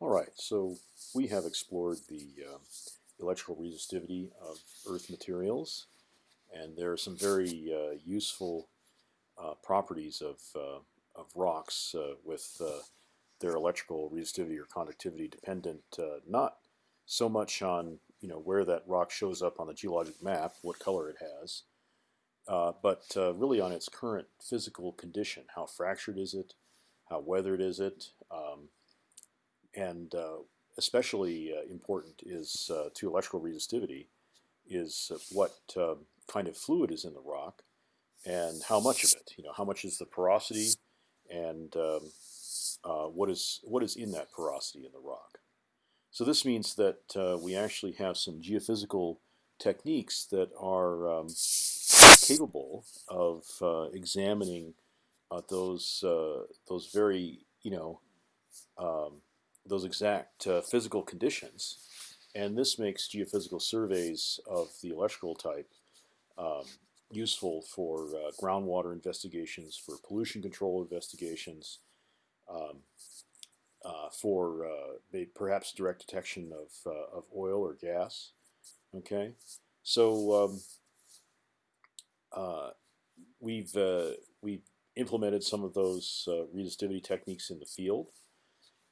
All right, so we have explored the uh, electrical resistivity of Earth materials, and there are some very uh, useful uh, properties of, uh, of rocks uh, with uh, their electrical resistivity or conductivity dependent not so much on you know where that rock shows up on the geologic map, what color it has, but really on its current physical condition. How fractured is it? How weathered is it? Um, and uh, especially uh, important is uh, to electrical resistivity is what kind of fluid is in the rock and how much of it. You know, how much is the porosity and um, uh, what is what is in that porosity in the rock. So this means that uh, we actually have some geophysical techniques that are um, capable of uh, examining those those very you know um, those exact uh, physical conditions, and this makes geophysical surveys of the electrical type um, useful for uh, groundwater investigations, for pollution control investigations, um, uh, for uh, perhaps direct detection of, uh, of oil or gas. Okay, so um, uh, we've we've implemented some of those resistivity techniques in the field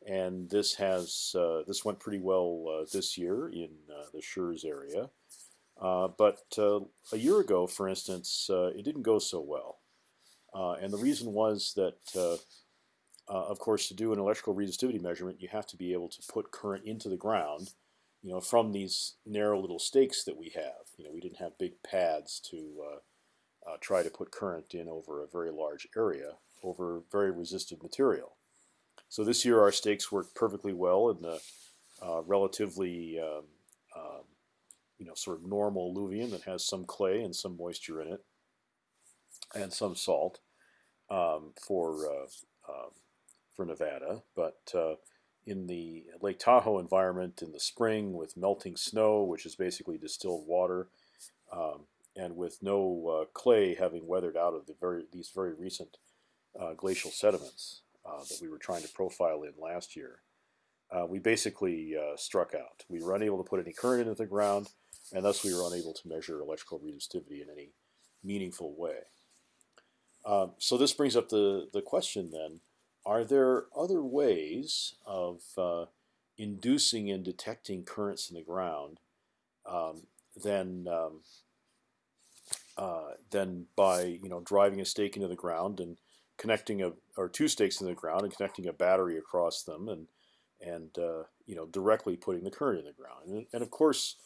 and this has uh, this went pretty well uh, this year in uh, the Schurz area. Uh, but uh, a year ago, for instance, uh, it didn't go so well, and the reason was that, of course, to do an electrical resistivity measurement, you have to be able to put current into the ground, you know, from these narrow little stakes that we have. You know, we didn't have big pads to try to put current in over a very large area over very resistive material. So this year our stakes worked perfectly well in the uh, relatively um, um, you know sort of normal alluvium that has some clay and some moisture in it, and some salt um, for uh, um, for Nevada. But uh, in the Lake Tahoe environment in the spring with melting snow, which is basically distilled water, um, and with no uh, clay having weathered out of the very these very recent uh, glacial sediments, uh, that we were trying to profile in last year, uh, we basically uh, struck out. We were unable to put any current into the ground, and thus we were unable to measure electrical resistivity in any meaningful way. Um, so this brings up the, the question then, are there other ways of uh, inducing and detecting currents in the ground um, than um, uh, than by you know driving a stake into the ground and connecting a or two stakes in the ground and connecting a battery across them and and uh, you know directly putting the current in the ground. And, and of course,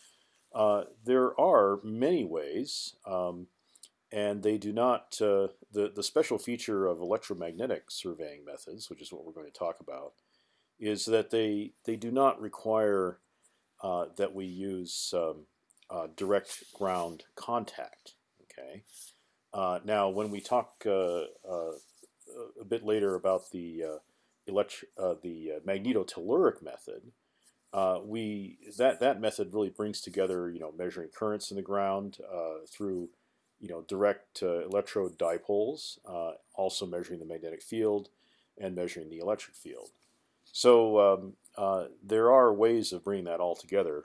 uh, there are many ways, um, and they do not. Uh, the the special feature of electromagnetic surveying methods, which is what we're going to talk about, is that they they do not require uh, that we use um, uh, direct ground contact. Okay. Uh, now, when we talk a bit later about the uh, elect uh, the uh, magnetotelluric method, uh, we that that method really brings together you know measuring currents in the ground uh, through you know direct uh, electrode dipoles, also measuring the magnetic field and measuring the electric field. So um, there are ways of bringing that all together,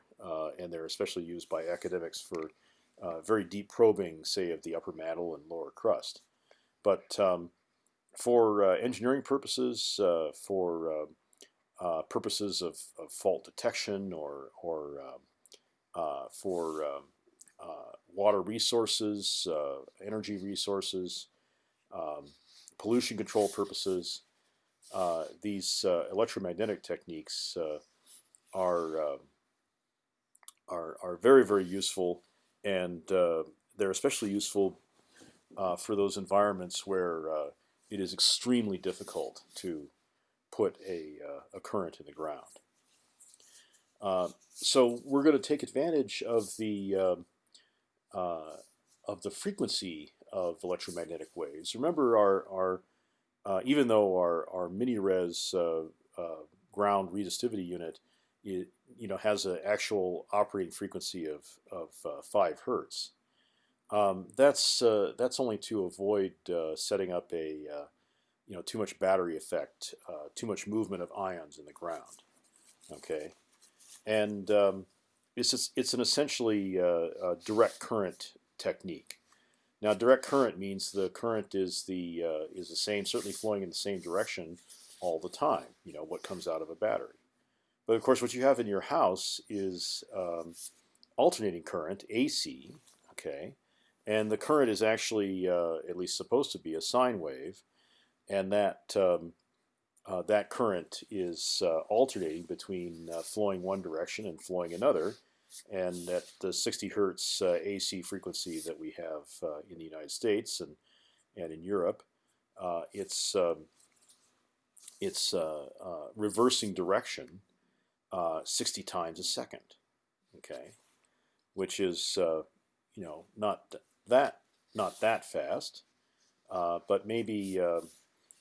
and they're especially used by academics for very deep probing, say, of the upper mantle and lower crust. But um, for uh, engineering purposes, uh, for uh, uh, purposes of, of, fault detection or, or um, uh, for um, water resources, energy resources, um, pollution control purposes, these electromagnetic techniques are, um, are, are very, very useful and they're especially useful uh, for those environments where uh, it is extremely difficult to put a, uh, a current in the ground. Uh, so we're going to take advantage of the um, uh, of the frequency of electromagnetic waves. Remember, our our uh, even though our our mini res uh, uh, ground resistivity unit, it, you know, has an actual operating frequency of of five hertz. Um, that's uh, that's only to avoid uh, setting up a uh, you know too much battery effect, uh, too much movement of ions in the ground. Okay, and um, it's it's an essentially uh, direct current technique. Now, direct current means the current is the is the same, certainly flowing in the same direction all the time. You know what comes out of a battery. But of course, what you have in your house is um, alternating current (AC). Okay, and the current is actually uh, at least supposed to be a sine wave, and that um, uh, that current is uh, alternating between uh, flowing one direction and flowing another. And at the 60 hertz uh, AC frequency that we have uh, in the United States and and in Europe, it's um, it's reversing direction uh, 60 times a second. Okay, which is you know not that not that fast, but maybe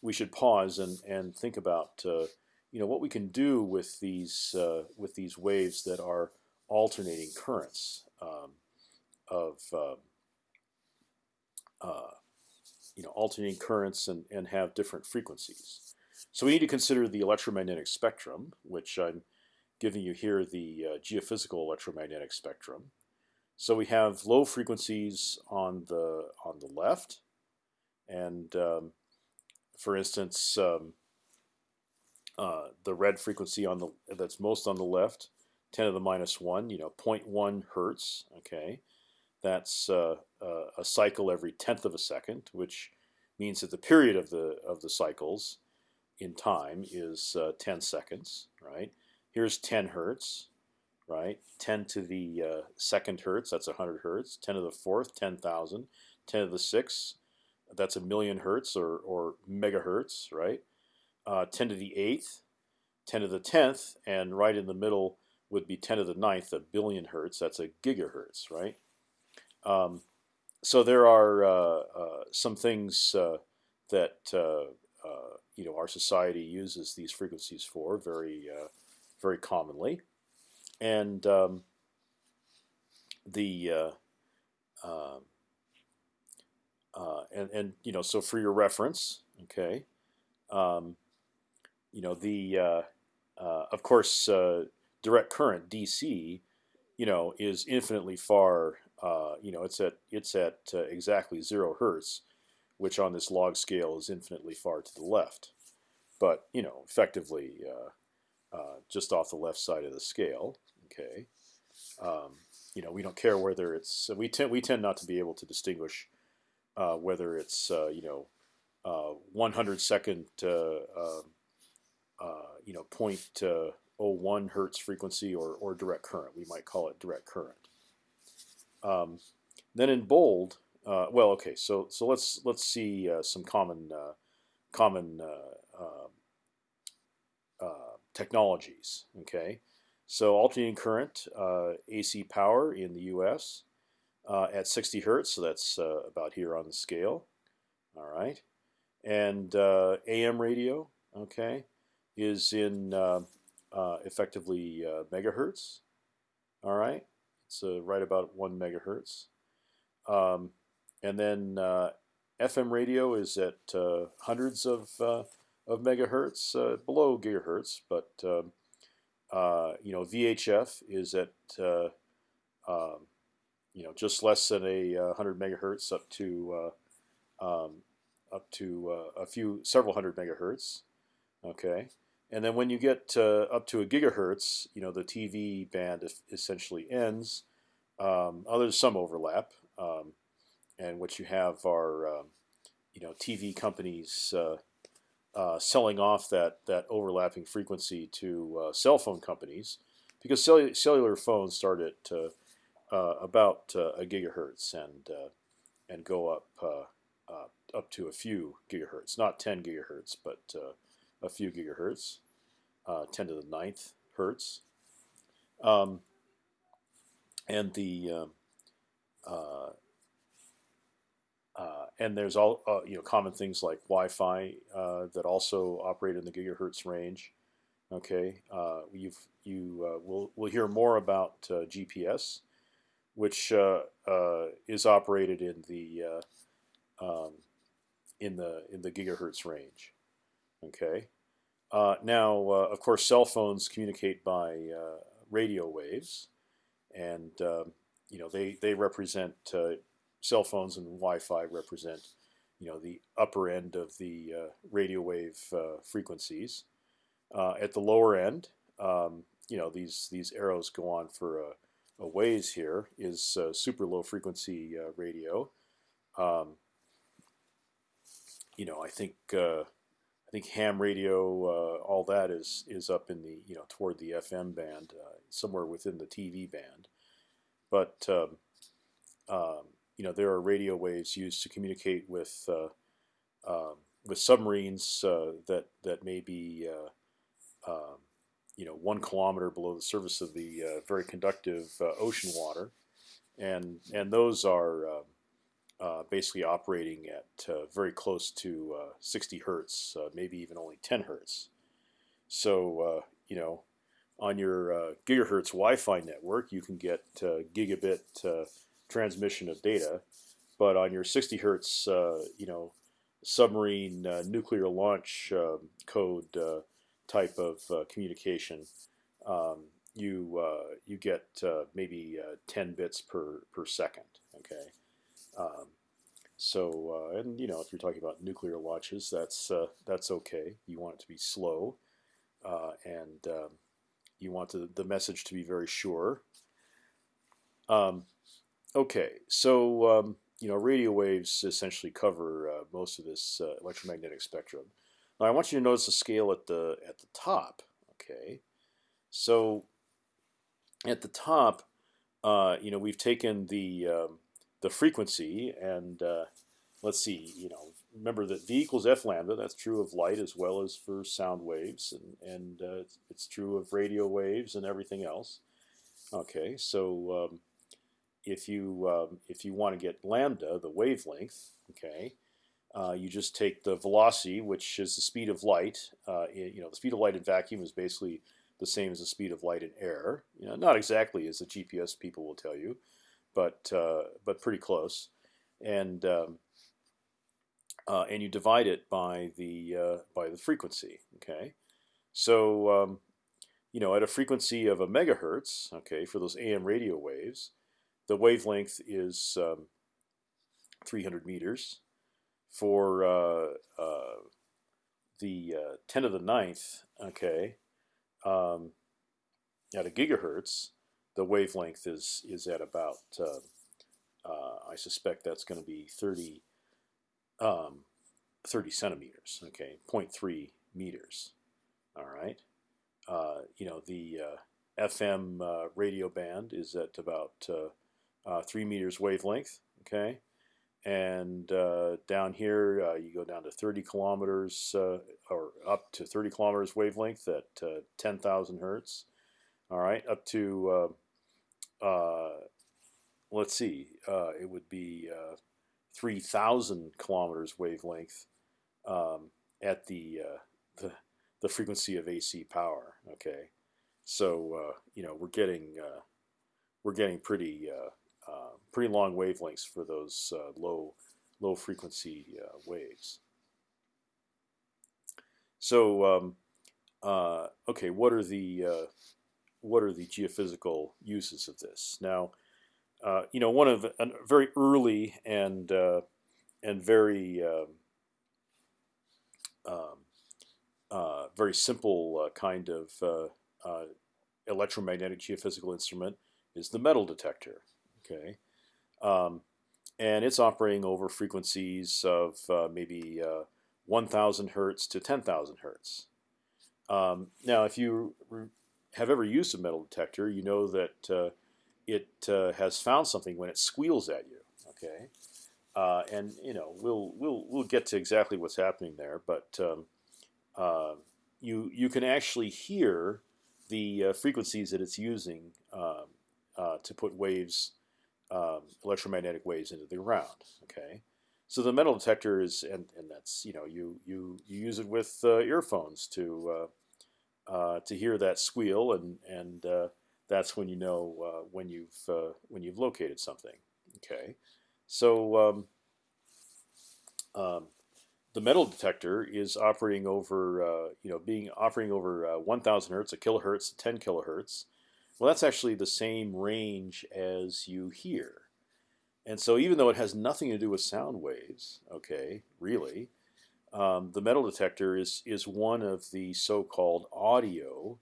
we should pause and and think about you know what we can do with these with these waves that are alternating currents um, of uh, uh, you know alternating currents and, and have different frequencies. So we need to consider the electromagnetic spectrum, which I'm giving you here the uh, geophysical electromagnetic spectrum. So we have low frequencies on the on the left, and um, for instance, um, uh, the red frequency on the that's most on the left 10 to the minus 1, you know, 0.1 hertz, okay. That's uh, uh, a cycle every tenth of a second, which means that the period of the of the cycles in time is uh, 10 seconds, right? Here's 10 hertz, right? 10 to the uh, second hertz, that's 100 hertz. 10 to the fourth, 10,000. 10 to the sixth, that's a million hertz or, or megahertz, right? Uh, 10 to the eighth, 10 to the tenth, and right in the middle would be 10 to the ninth, a billion hertz. That's a gigahertz, right? Um, so there are uh, uh, some things uh, that uh, you know our society uses these frequencies for very very commonly, and um, the um, and and you know so for your reference, okay, um, you know the of course direct current DC, you know, is infinitely far. Uh, you know, it's at it's at uh, exactly zero hertz, which on this log scale is infinitely far to the left. But you know, effectively, uh, uh just off the left side of the scale. Okay. Um, you know, we don't care whether it's we tend we tend not to be able to distinguish uh, whether it's uh, you know 100 second um, you know point 0.01 hertz frequency or, or direct current. We might call it direct current. Um, then in bold, uh, well, okay, so so let's let's see uh, some common uh, common uh, uh, technologies. Okay, so alternating current uh, AC power in the U.S. at 60 hertz, so that's about here on the scale. All right, and AM radio, okay, is in uh, effectively uh, megahertz. All right, it's uh, right about one megahertz. Um, and then uh, FM radio is at uh, hundreds of of megahertz, below gigahertz, but um, you know VHF is at um, you know just less than a hundred megahertz up to um, up to a few several hundred megahertz. Okay, and then when you get uh, up to a gigahertz, you know the TV band essentially ends. Um, oh, there's some overlap, um, and what you have are um, you know TV companies uh, uh, selling off that that overlapping frequency to uh, cell phone companies because cellular, cellular phones start at uh, uh, about a gigahertz and and go up up to a few gigahertz, not 10 gigahertz, but a few gigahertz, uh, 10 to the ninth hertz. Um, and the uh, uh, and there's all uh, you know common things like Wi-Fi uh, that also operate in the gigahertz range. Okay, uh, you've you will will hear more about GPS, which is operated in the um, in the in the gigahertz range. Okay, Uh, now, uh, of course, cell phones communicate by uh, radio waves, and um, you know they they represent uh, cell phones and Wi-Fi represent you know the upper end of the uh, radio wave uh, frequencies. at the lower end, um, you know these these arrows go on for a, a ways here is super low frequency radio. Um, you know, I think I think ham radio, uh, all that is is up in the you know toward the FM band, uh, somewhere within the TV band. But um, um, you know there are radio waves used to communicate with uh, um, with submarines uh, that that may be uh, um, you know one kilometer below the surface of the very conductive ocean water, and and those are um, uh, basically operating at uh, very close to uh, 60 hertz, maybe even only 10 hertz. So you know, on your gigahertz Wi-Fi network, you can get gigabit transmission of data, but on your 60 hertz, you know, submarine nuclear launch um, code type of communication, um, you you get maybe 10 bits per per second. Okay. Um, so, uh, and you know, if you're talking about nuclear launches, that's uh, that's okay. You want it to be slow, uh, and um, you want the, the message to be very sure. Um, okay, so um, you know, radio waves essentially cover uh, most of this uh, electromagnetic spectrum. Now, I want you to notice the scale at the at the top. Okay, so at the top, uh, you know, we've taken the um, the frequency and uh, let's see, you know, remember that v equals f lambda. That's true of light as well as for sound waves, and and uh, it's, it's, true of radio waves and everything else. Okay, so um, if you um, if you want to get lambda, the wavelength, okay, uh, you just take the velocity, which is the speed of light. Uh, you know, the speed of light in vacuum is basically the same as the speed of light in air. You know, not exactly as the GPS people will tell you, but uh, but pretty close, and um, uh, and you divide it by the uh, by the frequency. Okay, so um, you know at a frequency of a megahertz, okay, for those AM radio waves, the wavelength is um, 300 meters. For uh, uh, the uh, 10 to the ninth, okay, um, at a gigahertz, the wavelength is is at about uh, uh, I suspect that's going to be 30, um, 30 centimeters. Okay, 0.3 meters. All right. Uh, you know the uh, FM uh, radio band is at about uh, three meters wavelength. Okay. And down here, you go down to 30 kilometers or up to 30 kilometers wavelength at 10,000 hertz. All right, up to uh, let's see, uh, it would be uh, 3,000 kilometers wavelength um, at the, the, the frequency of AC power. Okay, so you know we're getting we're getting pretty pretty long wavelengths for those low low frequency waves. So um, uh, okay, what are the uh, what are the geophysical uses of this? Now, uh, you know, one of a very early and uh, and very um, um uh, very simple uh, kind of uh, uh, electromagnetic geophysical instrument is the metal detector. Okay, um, and it's operating over frequencies of maybe 1,000 hertz to 10,000 hertz. Um, now, if you have ever used a metal detector, you know that uh, it uh, has found something when it squeals at you. Okay, uh, and you know we'll we'll we'll get to exactly what's happening there, but um, uh, you you can actually hear the uh, frequencies that it's using um, uh, to put waves, um, electromagnetic waves into the ground. Okay. So the metal detector is, and, and that's you know you you you use it with earphones to uh, to hear that squeal, and and uh, that's when you know uh, when you've uh, when you've located something. Okay, so um, um, the metal detector is operating over, uh, you know, being operating over uh, 1,000 hertz, a kilohertz, 10 kilohertz. Well, that's actually the same range as you hear. And so even though it has nothing to do with sound waves, okay, really, um, the metal detector is is one of the so-called audio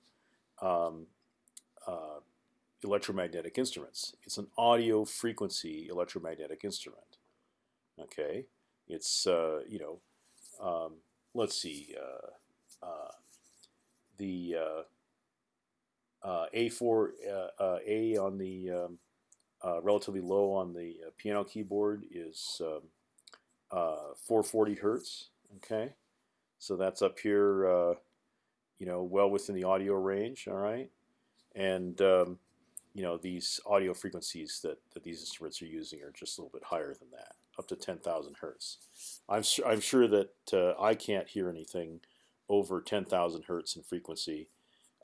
um, uh, electromagnetic instruments. It's an audio frequency electromagnetic instrument. Okay, it's uh, you know, um, let's see, uh, uh the uh, A4 A on the um, relatively low on the piano keyboard is um, 440 hertz. Okay, so that's up here, uh, you know, well within the audio range. All right, and um, you know these audio frequencies that, that these instruments are using are just a little bit higher than that, up to 10,000 hertz. I'm su I'm sure that uh, I can't hear anything over 10,000 hertz in frequency.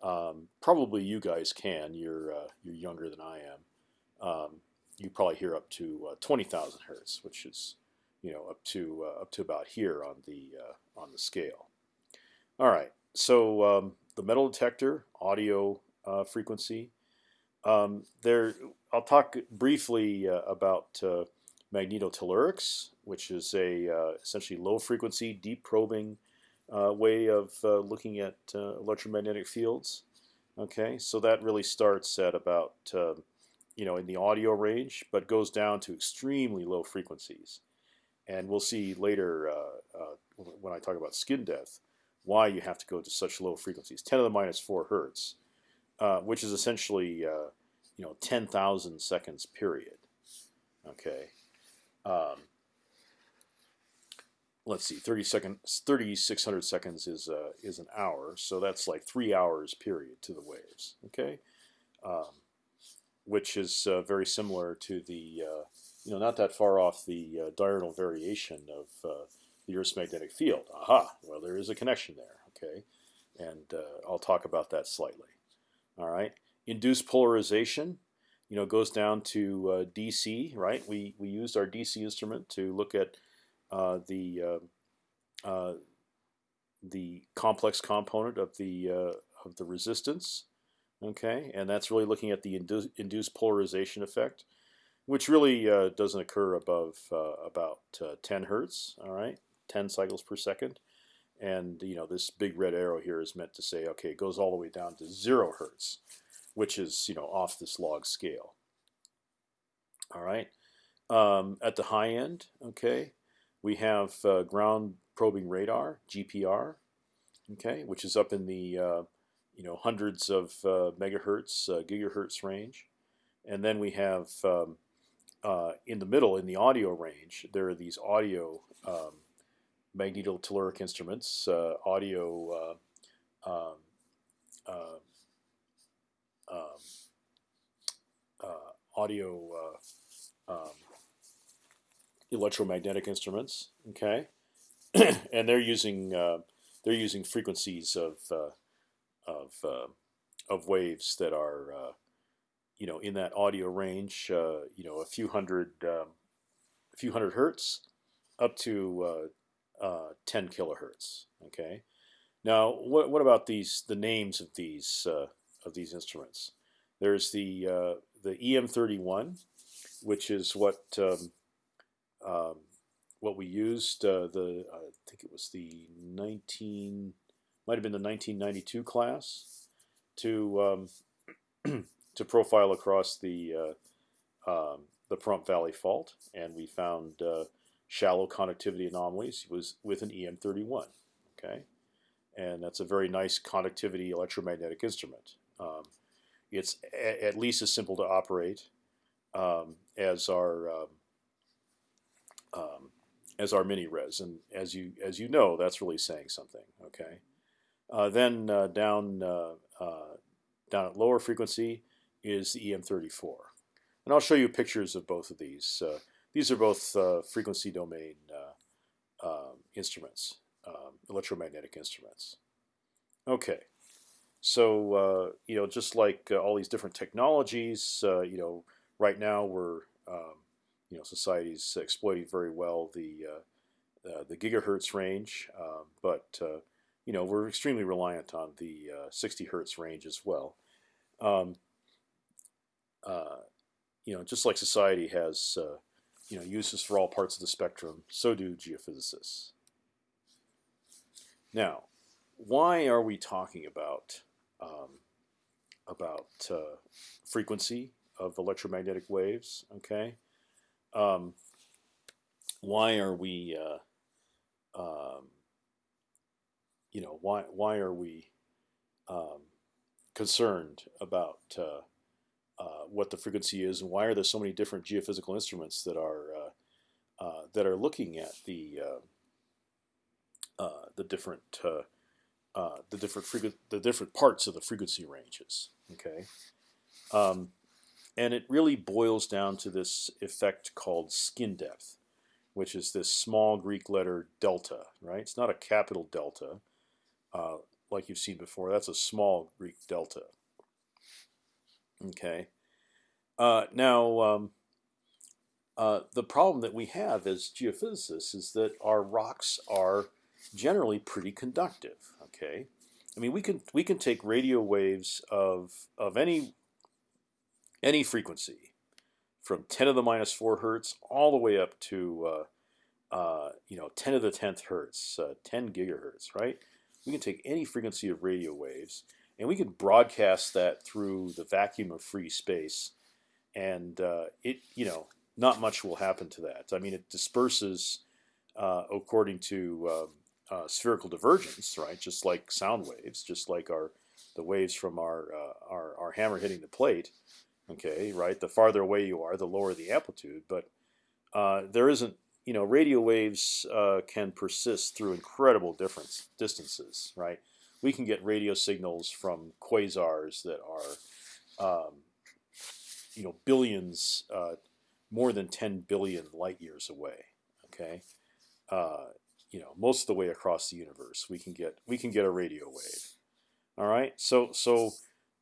Um, probably you guys can. You're uh, you're younger than I am. Um, you probably hear up to uh, 20,000 hertz, which is you know, up to uh, up to about here on the uh, on the scale. All right, so um, the metal detector, audio uh, frequency. Um, there, I'll talk briefly uh, about magnetotellurics, which is a essentially low frequency, deep probing way of looking at electromagnetic fields. Okay, so that really starts at about you know in the audio range, but goes down to extremely low frequencies. And we'll see later uh, uh, when I talk about skin depth why you have to go to such low frequencies, 10 to the minus 4 hertz, uh, which is essentially you know 10,000 seconds period. Okay. Um, let's see, 30 seconds, 3,600 seconds is uh, is an hour, so that's like three hours period to the waves. Okay, um, which is uh, very similar to the uh, you know, not that far off the uh, diurnal variation of uh, the Earth's magnetic field. Aha! Well, there is a connection there. Okay, and uh, I'll talk about that slightly. All right, induced polarization. You know, goes down to DC. Right. We we used our DC instrument to look at the uh, the complex component of the of the resistance. Okay, and that's really looking at the indu induced polarization effect which really uh, doesn't occur above uh, about uh, 10 hertz. All right, 10 cycles per second, and you know this big red arrow here is meant to say, okay, it goes all the way down to zero hertz, which is you know off this log scale. All right, um, at the high end, okay, we have uh, ground probing radar (GPR), okay, which is up in the uh, you know hundreds of uh, megahertz, gigahertz range, and then we have um, uh, in the middle, in the audio range, there are these audio um, magnetotelluric instruments, uh, audio uh, um, uh, um uh, audio um, electromagnetic instruments. Okay, and they're using they're using frequencies of of of waves that are you know, in that audio range, uh, you know, a few hundred, um, a few hundred hertz, up to uh, uh, 10 kilohertz. Okay. Now, what what about these the names of these uh, of these instruments? There's the uh, the EM31, which is what um, um, what we used. Uh, the I think it was the 19 might have been the 1992 class to um, to profile across the uh, um, the Pahrump Valley Fault, and we found uh, shallow conductivity anomalies was with an EM31. Okay, and that's a very nice conductivity electromagnetic instrument. Um, it's at least as simple to operate um, as our um, um, as our mini res, and as you as you know, that's really saying something. Okay, uh, then uh, down uh, uh down at lower frequency, is the EM34. And I'll show you pictures of both of these. Uh, these are both frequency domain um, instruments, um, electromagnetic instruments. Okay, so you know, just like all these different technologies, you know, right now we're um, you know society's exploiting very well the uh, the gigahertz range, um, but you know we're extremely reliant on the 60 hertz range as well. Um, you know, just like society has you know uses for all parts of the spectrum, so do geophysicists. Now, why are we talking about um, about uh, frequency of electromagnetic waves? Okay, um, why are we uh, um, you know why why are we um, concerned about uh, uh, what the frequency is and why are there so many different geophysical instruments that are uh, uh, that are looking at the the different the different the different parts of the frequency ranges. Okay, um, and it really boils down to this effect called skin depth, which is this small Greek letter delta. Right, it's not a capital delta uh, like you've seen before. That's a small Greek delta. Okay. Uh, now, um, uh, the problem that we have as geophysicists is that our rocks are generally pretty conductive. Okay, I mean we can we can take radio waves of of any any frequency from 10 to the minus four hertz all the way up to uh, uh, you know 10 to the 10th hertz, uh, 10 gigahertz, right? We can take any frequency of radio waves and we can broadcast that through the vacuum of free space, and uh, it you know not much will happen to that. I mean, it disperses uh, according to um, uh, spherical divergence, right? Just like sound waves, just like our the waves from our our, our hammer hitting the plate. Okay, right. The farther away you are, the lower the amplitude. But uh, there isn't, you know, radio waves uh, can persist through incredible difference distances, right? We can get radio signals from quasars that are, um, you know, billions, uh, more than 10 billion light years away. Okay, uh, you know, most of the way across the universe, we can get we can get a radio wave. All right, so so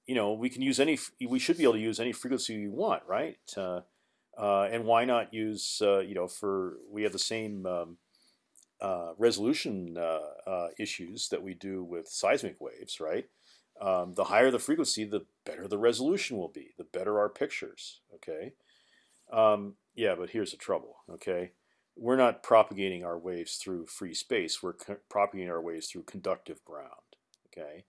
you know we can use any we should be able to use any frequency we want, right? Uh, uh, and why not use uh, you know for we have the same um, uh, resolution uh, issues that we do with seismic waves, right? Um, the higher the frequency, the better the resolution will be, the better our pictures. Okay, um, yeah, but here's the trouble. Okay, we're not propagating our waves through free space. We're propagating our waves through conductive ground. Okay,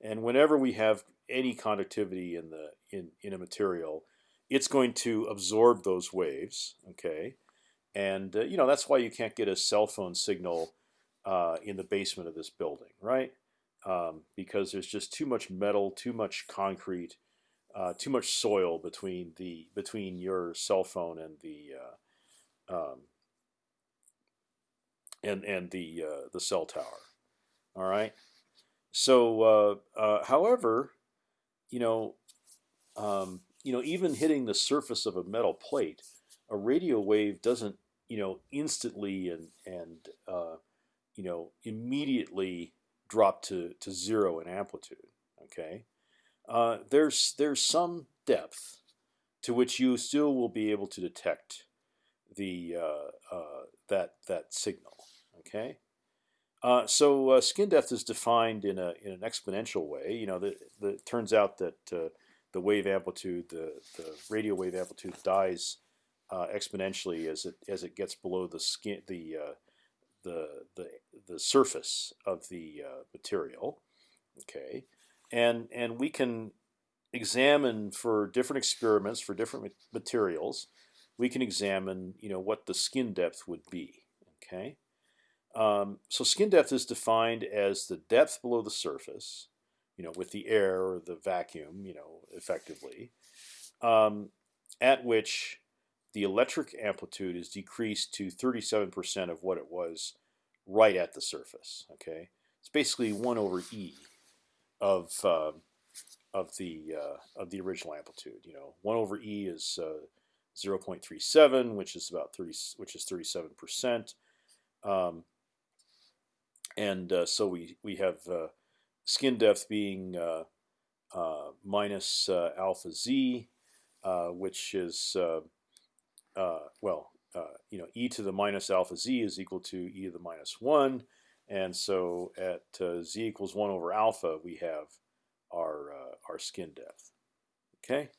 and whenever we have any conductivity in the in in a material, it's going to absorb those waves. Okay, and uh, you know that's why you can't get a cell phone signal uh, in the basement of this building, right? Um, because there's just too much metal, too much concrete, uh, too much soil between the between your cell phone and the uh, um, and and the uh, the cell tower. All right. So, uh, uh, however, you know, um, you know, even hitting the surface of a metal plate, a radio wave doesn't, you know, instantly and and uh, you know immediately drop to to zero in amplitude. Okay, uh, there's there's some depth to which you still will be able to detect the uh, that that signal. Okay, uh, so uh, skin depth is defined in a in an exponential way. You know, the, the it turns out that uh, the wave amplitude, the the radio wave amplitude dies uh, exponentially as it as it gets below the skin the uh, the the the surface of the uh, material. Okay, and and we can examine for different experiments for different materials. We can examine, you know, what the skin depth would be. Okay. Um, so skin depth is defined as the depth below the surface, you know, with the air or the vacuum, you know, effectively, um, at which the electric amplitude is decreased to 37% of what it was right at the surface. Okay, it's basically one over e of uh, of the uh, of the original amplitude. You know, one over e is uh, 0.37, which is about 30, which is 37 percent. Um, and uh, so we we have uh, skin depth being uh, uh minus uh, alpha z, which is well you know e to the minus alpha z is equal to e to the minus one, and so at z equals one over alpha, we have our our skin depth. Okay.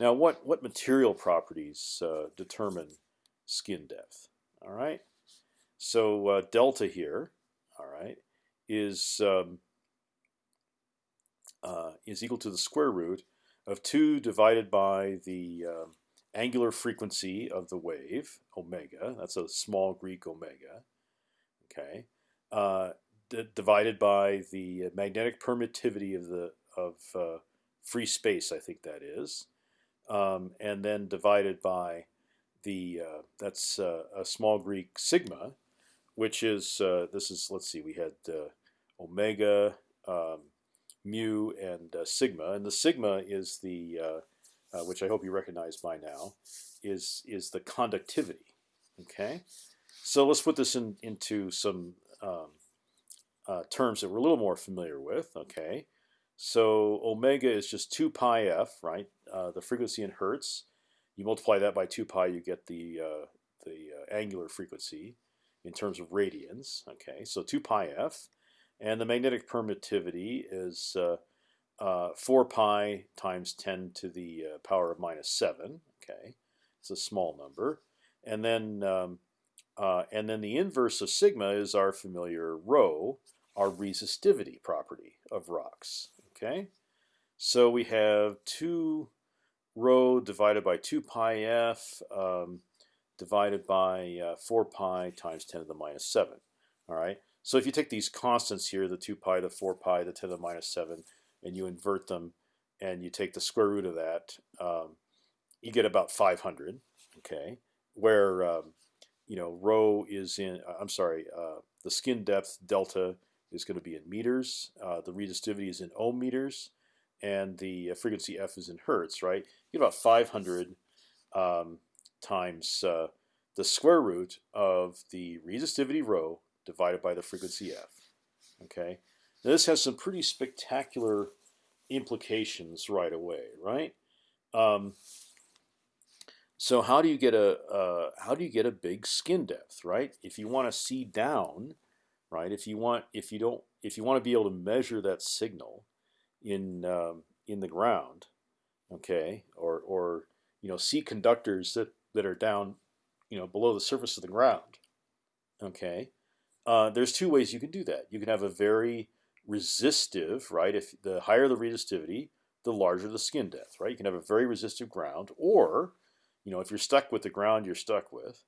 Now, what what material properties determine skin depth? All right. So delta here, all right, is um, uh, is equal to the square root of two divided by the um, angular frequency of the wave, omega. That's a small Greek omega. Okay, uh, divided by the magnetic permittivity of the of uh, free space. I think that is, um, and then divided by the uh, that's uh, a small Greek sigma, which is uh, this is let's see we had uh, omega. Um, mu and sigma, and the sigma is the uh, which I hope you recognize by now, is is the conductivity. Okay, so let's put this in, into some um, uh, terms that we're a little more familiar with. Okay, so omega is just two pi f, right? Uh, the frequency in hertz. You multiply that by two pi, you get the uh, the uh, angular frequency in terms of radians. Okay, so two pi f, and the magnetic permittivity is uh, uh, 4 pi times 10 to the uh, power of minus 7. Okay, it's a small number. And then, um, and then the inverse of sigma is our familiar rho, our resistivity property of rocks. Okay, so we have 2 rho divided by 2 pi f um, divided by uh, 4 pi times 10 to the minus 7. All right. So if you take these constants here, the 2 pi, the 4 pi, the 10 to the minus 7, and you invert them, and you take the square root of that, um, you get about 500. Okay, where um, you know rho is in. Uh, I'm sorry, uh, the skin depth delta is going to be in meters. Uh, the resistivity is in ohm meters, and the uh, frequency f is in hertz. Right, you get about 500 um, times uh, the square root of the resistivity rho divided by the frequency f. Okay, now this has some pretty spectacular implications right away, right? Um, so how do you get a uh, how do you get a big skin depth, right? If you want to see down, right? If you want if you don't if you want to be able to measure that signal in um, in the ground, okay, or or you know see conductors that that are down, you know, below the surface of the ground, okay. Uh, there's two ways you can do that. You can have a very resistive, right? If the higher the resistivity, the larger the skin depth, right? You can have a very resistive ground, or you know, if you're stuck with the ground you're stuck with,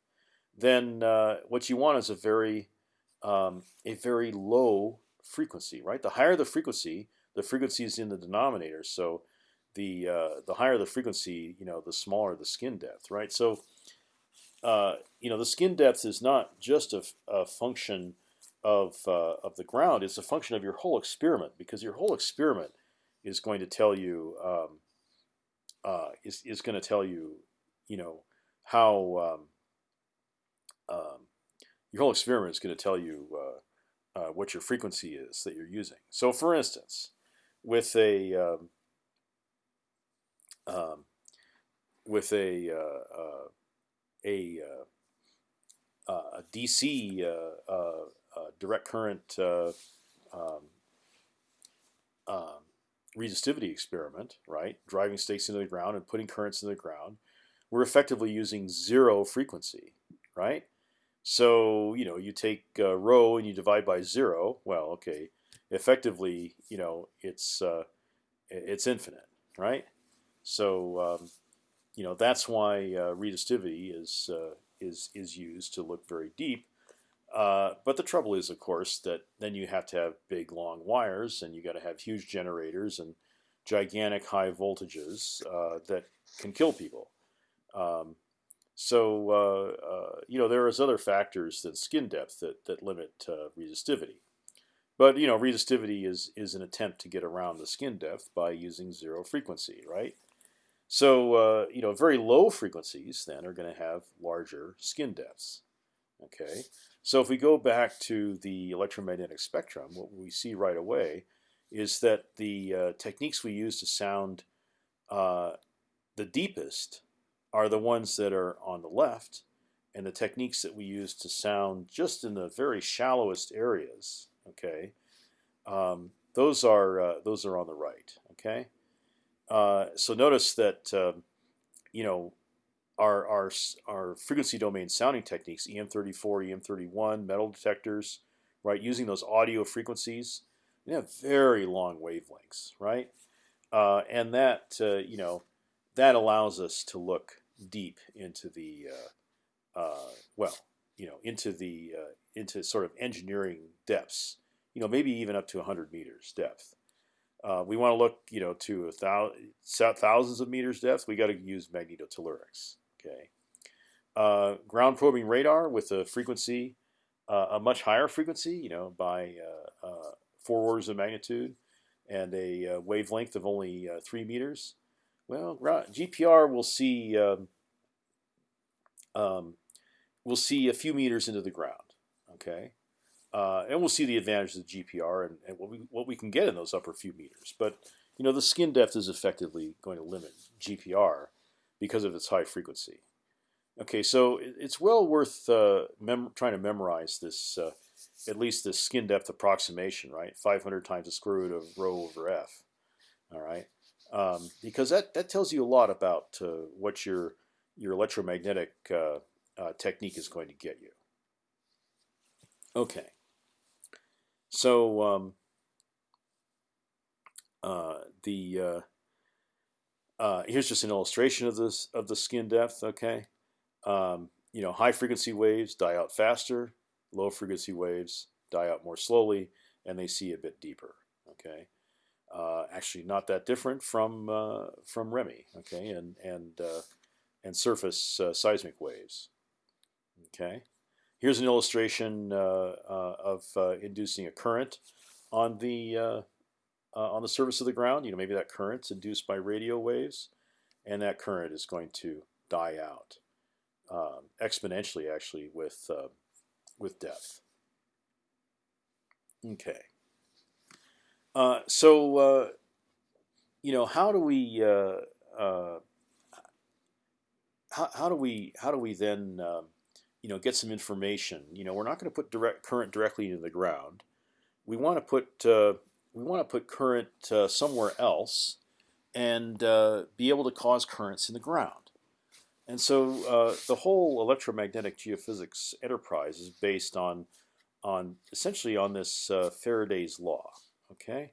then uh, what you want is a very um, a very low frequency, right? The higher the frequency, the frequency is in the denominator, so the uh, the higher the frequency, you know, the smaller the skin depth, right? So uh, you know, the skin depth is not just a, a function of uh, of the ground it's a function of your whole experiment because your whole experiment is going to tell you um, uh, is is going to tell you you know how um, um, your whole experiment is going to tell you uh, uh, what your frequency is that you're using. So, for instance, with a um, with a uh, a, a DC uh, direct current uh, um, um, resistivity experiment, right? Driving stakes into the ground and putting currents in the ground, we're effectively using zero frequency, right? So you know, you take uh, rho and you divide by zero. Well, okay, effectively, you know, it's uh, it's infinite, right? So um, you know that's why uh, resistivity is uh, is is used to look very deep uh, but the trouble is, of course, that then you have to have big long wires, and you got to have huge generators and gigantic high voltages uh, that can kill people. Um, so uh, uh you know there is other factors than skin depth that that limit resistivity. But you know resistivity is is an attempt to get around the skin depth by using zero frequency, right? So you know very low frequencies then are going to have larger skin depths. Okay. So if we go back to the electromagnetic spectrum, what we see right away is that the uh, techniques we use to sound uh, the deepest are the ones that are on the left, and the techniques that we use to sound just in the very shallowest areas, okay, um, those are uh, those are on the right. Okay, uh, so notice that um, you know our our our frequency domain sounding techniques, EM34, EM31, metal detectors, right? Using those audio frequencies, they have very long wavelengths, right? Uh, and that uh, you know that allows us to look deep into the uh, uh, well, you know, into the uh, into sort of engineering depths. You know, maybe even up to 100 meters depth. Uh, we want to look, you know, to thousands of meters depth. We got to use magnetotellurics. Okay. Uh, ground probing radar with a frequency, uh, a much higher frequency, you know, by four orders of magnitude, and a wavelength of only three meters. Well, GPR will see um, um, we'll see a few meters into the ground. Okay, uh, and we'll see the advantages of the GPR and, and, what we what we can get in those upper few meters. But you know, the skin depth is effectively going to limit GPR because of its high frequency. Okay, so it's well worth uh, trying to memorize this, uh, at least this skin depth approximation, right? 500 times the square root of rho over f. All right, um, because that that tells you a lot about uh, what your your electromagnetic uh, uh, technique is going to get you. Okay. So um, uh, the uh, uh, here's just an illustration of this of the skin depth. Okay, um, you know, high frequency waves die out faster, low frequency waves die out more slowly, and they see a bit deeper. Okay, uh, actually not that different from uh, from ReMi. Okay, and and uh, and surface seismic waves. Okay, here's an illustration uh, uh, of inducing a current on the on the surface of the ground. You know, maybe that current's induced by radio waves, and that current is going to die out um, exponentially, actually, with with depth. Okay. Uh, so, uh, you know, how do we uh, how, how do we how do we then um, you know get some information? You know, we're not going to put direct current directly into the ground. We want to put uh, we want to put current uh, somewhere else and uh, be able to cause currents in the ground. And so uh, the whole electromagnetic geophysics enterprise is based on on essentially on this uh, Faraday's law. Okay,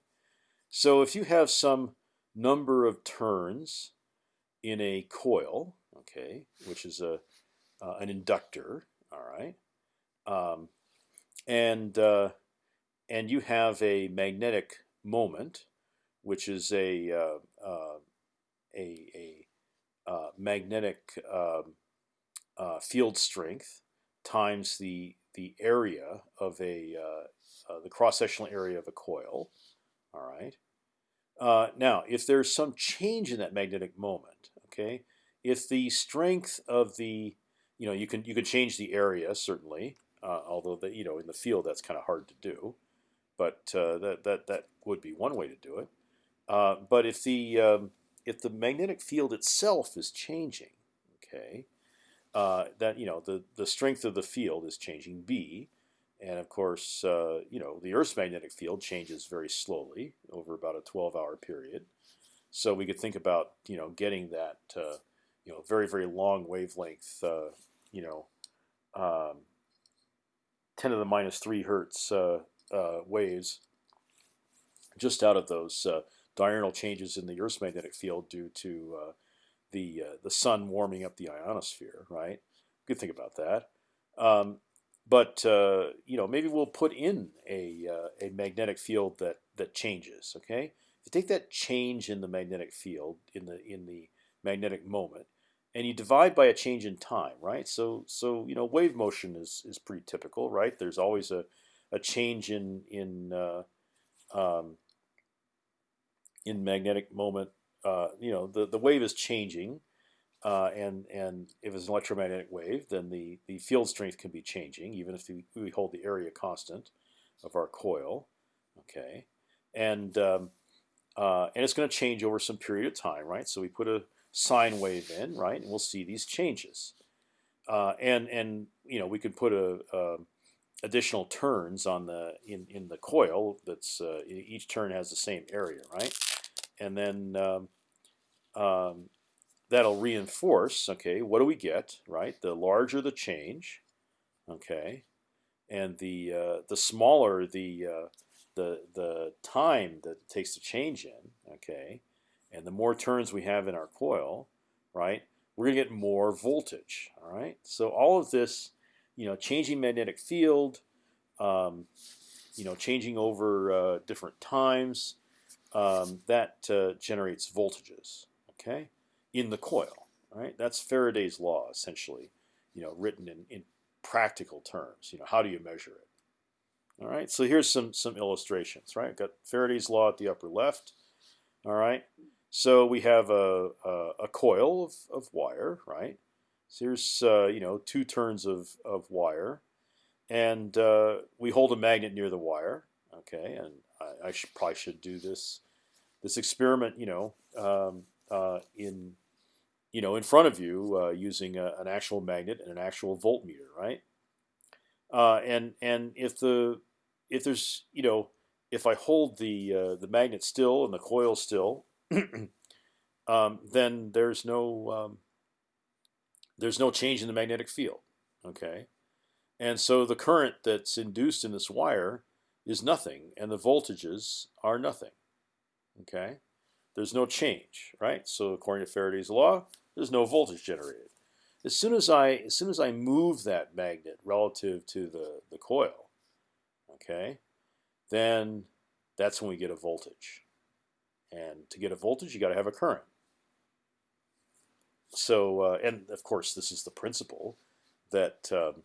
so if you have some number of turns in a coil, okay, which is a uh, an inductor. All right, um, and uh, and you have a magnetic moment, which is a uh, uh a, a uh, magnetic um, uh, field strength times the the area of a the cross sectional area of a coil. All right. now, if there's some change in that magnetic moment, okay, if the strength of the you know you can you can change the area certainly, uh, although the you know in the field that's kind of hard to do, but uh, that that that would be one way to do it. Uh, but if the um, if the magnetic field itself is changing, okay, uh, that you know the the strength of the field is changing B, and of course uh, you know the Earth's magnetic field changes very slowly over about a 12-hour period. So we could think about you know getting that uh, you know very very long wavelength uh, you know um, 10 to the minus 3 hertz uh, uh, waves just out of those uh, diurnal changes in the Earth's magnetic field due to uh, the uh, the sun warming up the ionosphere right? Good think about that. Um, but you know maybe we'll put in a a magnetic field that that changes okay? If you take that change in the magnetic field in the in the magnetic moment, and you divide by a change in time, right? So so you know wave motion is is pretty typical, right? There's always a a change in in uh, um, in magnetic moment. Uh, you know the the wave is changing, uh, and and if it's an electromagnetic wave, then the the field strength can be changing, even if we, hold the area constant of our coil. Okay, and um, uh, and it's going to change over some period of time, right? So we put a sine wave in, right? And we'll see these changes. uh, and and you know we could put a, a additional turns on the in in the coil. That's uh, each turn has the same area, right? And then um, um, that'll reinforce. Okay, what do we get? Right, the larger the change, okay, and the uh, the smaller the uh, the the time that it takes to change in, okay, and the more turns we have in our coil, right, we're gonna get more voltage. All right, so all of this, you know, changing magnetic field, um, you know, changing over uh, different times, um, that uh, generates voltages. Okay, in the coil. Right, that's Faraday's law essentially. You know, written in, in practical terms. You know, how do you measure it? All right, so here's some some illustrations. Right, got Faraday's law at the upper left. All right, so we have a a, a coil of, of wire. Right, so here's uh, you know two turns of of wire, and uh, we hold a magnet near the wire. Okay, and I, I should, probably should do this this experiment. You know, um, uh, in you know in front of you uh, using a, an actual magnet and an actual voltmeter, right? Uh, and and if the if there's you know if I hold the uh, the magnet still and the coil still, um, then there's no um, there's no change in the magnetic field. Okay, and so the current that's induced in this wire is nothing, and the voltages are nothing. Okay, there's no change, right? So according to Faraday's law, there's no voltage generated. As soon as I as soon as I move that magnet relative to the the coil, okay, then that's when we get a voltage. And to get a voltage, you got to have a current. So, uh, and of course, this is the principle that um,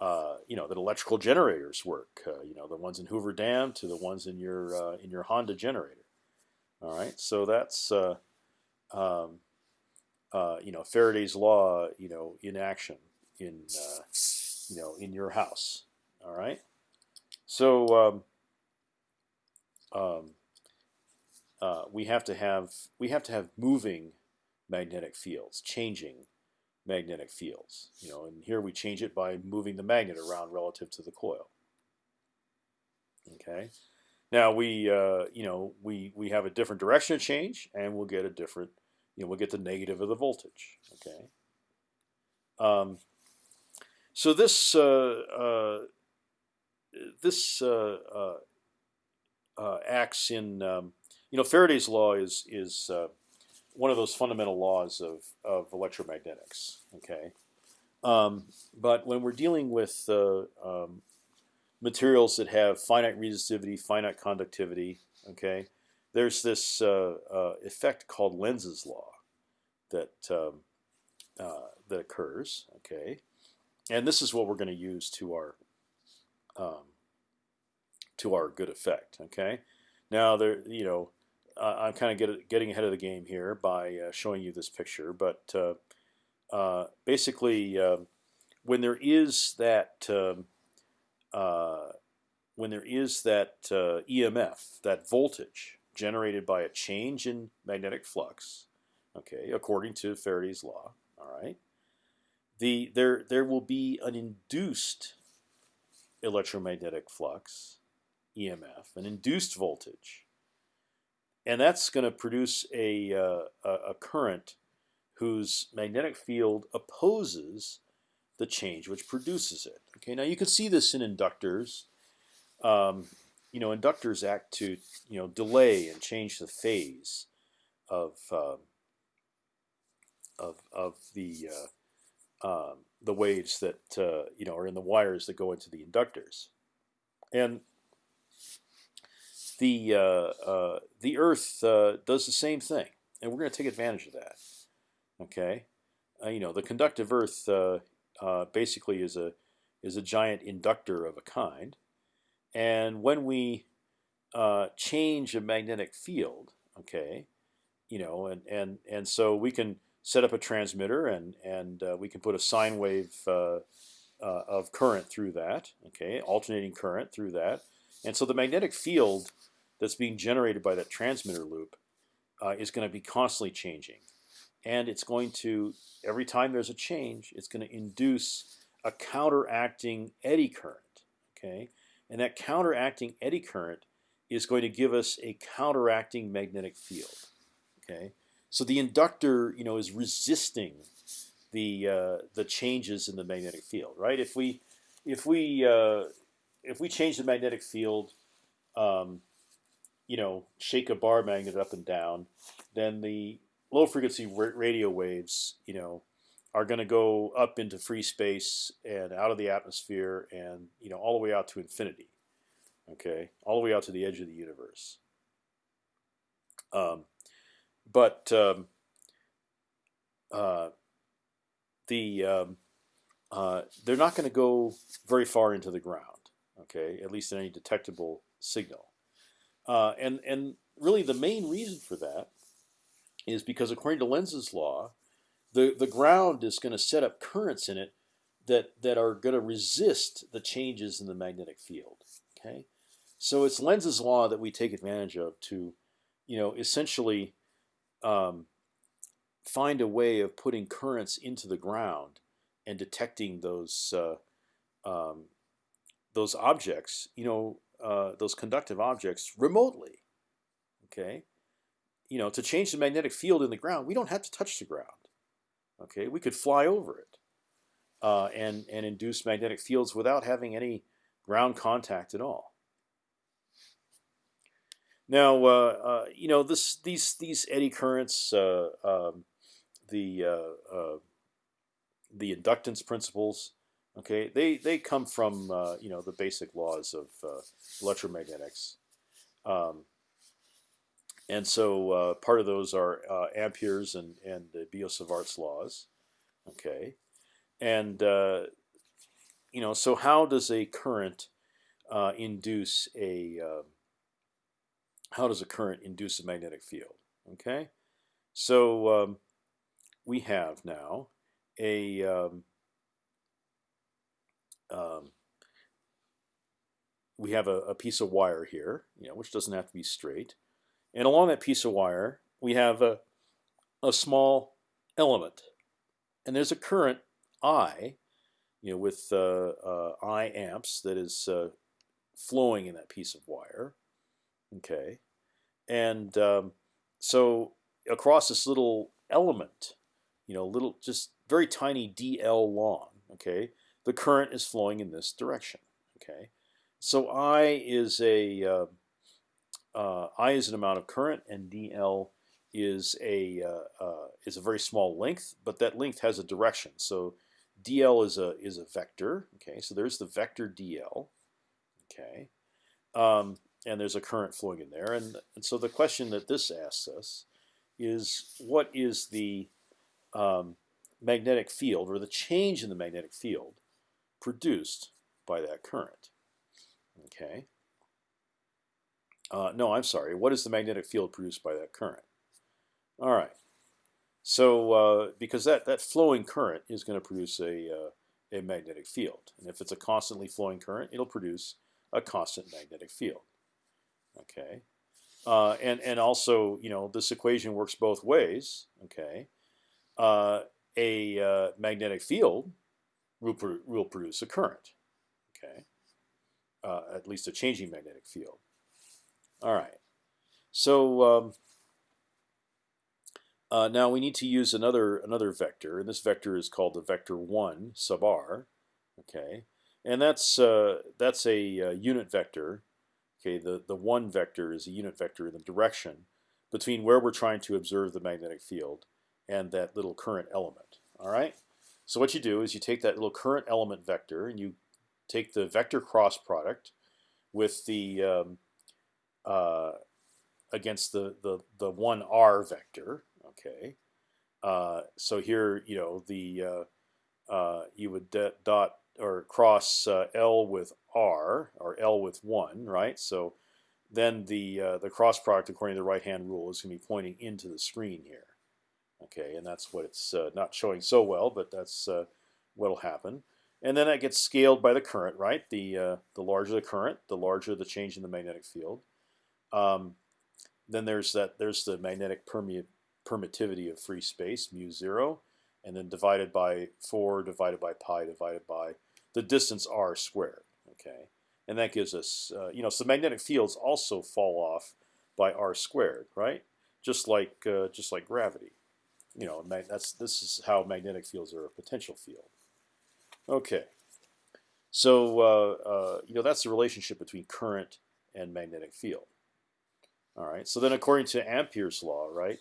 uh, you know that electrical generators work. Uh, you know, the ones in Hoover Dam to the ones in your uh, in your Honda generator. All right, so that's uh, um, uh, you know Faraday's law, you know, in action in you know in your house. All right. So um, um, uh, we have to have we have to have moving magnetic fields, changing magnetic fields. You know, and here we change it by moving the magnet around relative to the coil. Okay. Now we uh, you know we we have a different direction of change, and we'll get a different you know we'll get the negative of the voltage. Okay. Um, so this uh, uh this uh, uh, uh, acts in um, you know Faraday's law is is one of those fundamental laws of of electromagnetics. Okay, um, but when we're dealing with um, materials that have finite resistivity, finite conductivity, okay, there's this uh, uh, effect called Lenz's law that um, uh, that occurs, okay, and this is what we're going to use to our um, to our good effect. Okay, now there, you know, uh, I'm kind of get, getting ahead of the game here by uh, showing you this picture, but uh, uh basically, um, when there is that um, uh, when there is that uh, EMF, that voltage generated by a change in magnetic flux, okay, according to Faraday's law, all right, the there there will be an induced electromagnetic flux, EMF, an induced voltage, and that's going to produce a, uh, a current whose magnetic field opposes the change which produces it. Okay, now you can see this in inductors. Um, you know, inductors act to you know delay and change the phase of uh, of of the uh, um, the waves that uh, you know are in the wires that go into the inductors, and the uh, uh, the Earth uh, does the same thing, and we're going to take advantage of that. Okay, you know the conductive Earth basically is a is a giant inductor of a kind, and when we change a magnetic field, okay, you know, and and and so we can set up a transmitter and and uh, we can put a sine wave uh, uh, of current through that. Okay, alternating current through that, and so the magnetic field that's being generated by that transmitter loop uh, is going to be constantly changing, and it's going to every time there's a change, it's going to induce a counteracting eddy current. Okay, and that counteracting eddy current is going to give us a counteracting magnetic field. Okay, so the inductor, you know, is resisting the uh, the changes in the magnetic field, right? If we if we uh, if we change the magnetic field, um, you know, shake a bar magnet up and down, then the low frequency radio waves, you know, are going to go up into free space and out of the atmosphere and you know all the way out to infinity. Okay, all the way out to the edge of the universe. Um, but um, uh, the um, uh, they're not going to go very far into the ground. Okay, at least in any detectable signal. Uh, and and really the main reason for that is because according to Lenz's law, the the ground is going to set up currents in it that that are going to resist the changes in the magnetic field. Okay, so it's Lenz's law that we take advantage of to, you know, essentially um, find a way of putting currents into the ground and detecting those uh, um, those objects, you know, uh, those conductive objects remotely. Okay, you know, to change the magnetic field in the ground, we don't have to touch the ground. Okay, we could fly over it uh, and and induce magnetic fields without having any ground contact at all. Now, uh, uh, you know, this these these eddy currents, uh, um, the the inductance principles, okay, they they come from you know the basic laws of electromagnetics. Um, and so uh, part of those are uh, Ampere's and and the Biot-Savart's laws, okay, and uh, you know so how does a current uh, induce a um, how does a current induce a magnetic field? Okay, so um, we have now a um, we have a, a, piece of wire here, you know, which doesn't have to be straight. And along that piece of wire, we have a, a small element. And there's a current I, you know, with uh, uh, I amps that is uh, flowing in that piece of wire. Okay. And um, so across this little element, you know, little, just very tiny dl long, okay, the current is flowing in this direction. Okay. So I is a uh, uh, I is an amount of current, and dl is a uh, uh, is a very small length, but that length has a direction. So dl is a is a vector. Okay, so there's the vector dl. Okay, um, and there's a current flowing in there, and and so the question that this asks us is what is the um, magnetic field or the change in the magnetic field produced by that current? Okay. Uh, no, I'm sorry. What is the magnetic field produced by that current? All right. So uh, because that that flowing current is going to produce a uh, a magnetic field, and if it's a constantly flowing current, it'll produce a constant magnetic field. Okay, uh, and and also you know this equation works both ways. Okay, uh, a uh, magnetic field will, will produce a current. Okay, at least a changing magnetic field. All right. So um, uh, now we need to use another another vector, and this vector is called the vector one sub r. Okay, and that's uh, that's a, a, uh, unit vector. Okay, the the one vector is a unit vector in the direction between where we're trying to observe the magnetic field and that little current element. All right. So what you do is you take that little current element vector and you take the vector cross product with the um, uh, against the the the one r vector. Okay, uh, so here you know the uh, uh you would dot or cross uh, L with R or L with one, right? So then the the cross product according to the right hand rule is going to be pointing into the screen here. Okay, and that's what it's not showing so well, but that's what'll happen. And then that gets scaled by the current, right? The the larger the current, the larger the change in the magnetic field. Um, then there's that there's the magnetic permeate permittivity of free space, mu zero, and then divided by four divided by pi divided by the distance r squared. Okay, and that gives us, uh, you know, so magnetic fields also fall off by r squared, right? Just like uh, just like gravity. You know, that's this is how magnetic fields are a potential field. Okay, so uh, uh, you know that's the relationship between current and magnetic field. All right. So then, according to Ampere's law, right,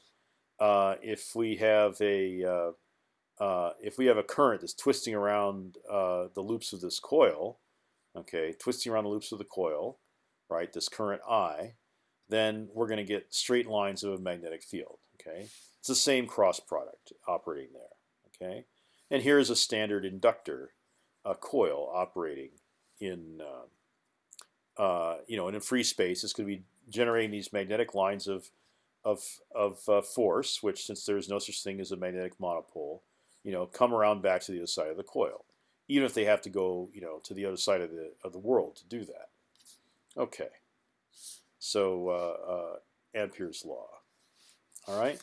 uh, if we have a uh, uh, if we have a current that's twisting around uh, the loops of this coil, okay, twisting around the loops of the coil, right, this current I, then we're going to get straight lines of a magnetic field. Okay, it's the same cross product operating there. Okay, and here is a standard inductor, a coil operating in uh, uh, you know in a free space. It's going to be generating these magnetic lines of of of uh, force, which since there is no such thing as a magnetic monopole, you know, come around back to the other side of the coil, even if they have to go, you know, to the other side of the of the world to do that. Okay, so uh, uh, Ampere's law. All right,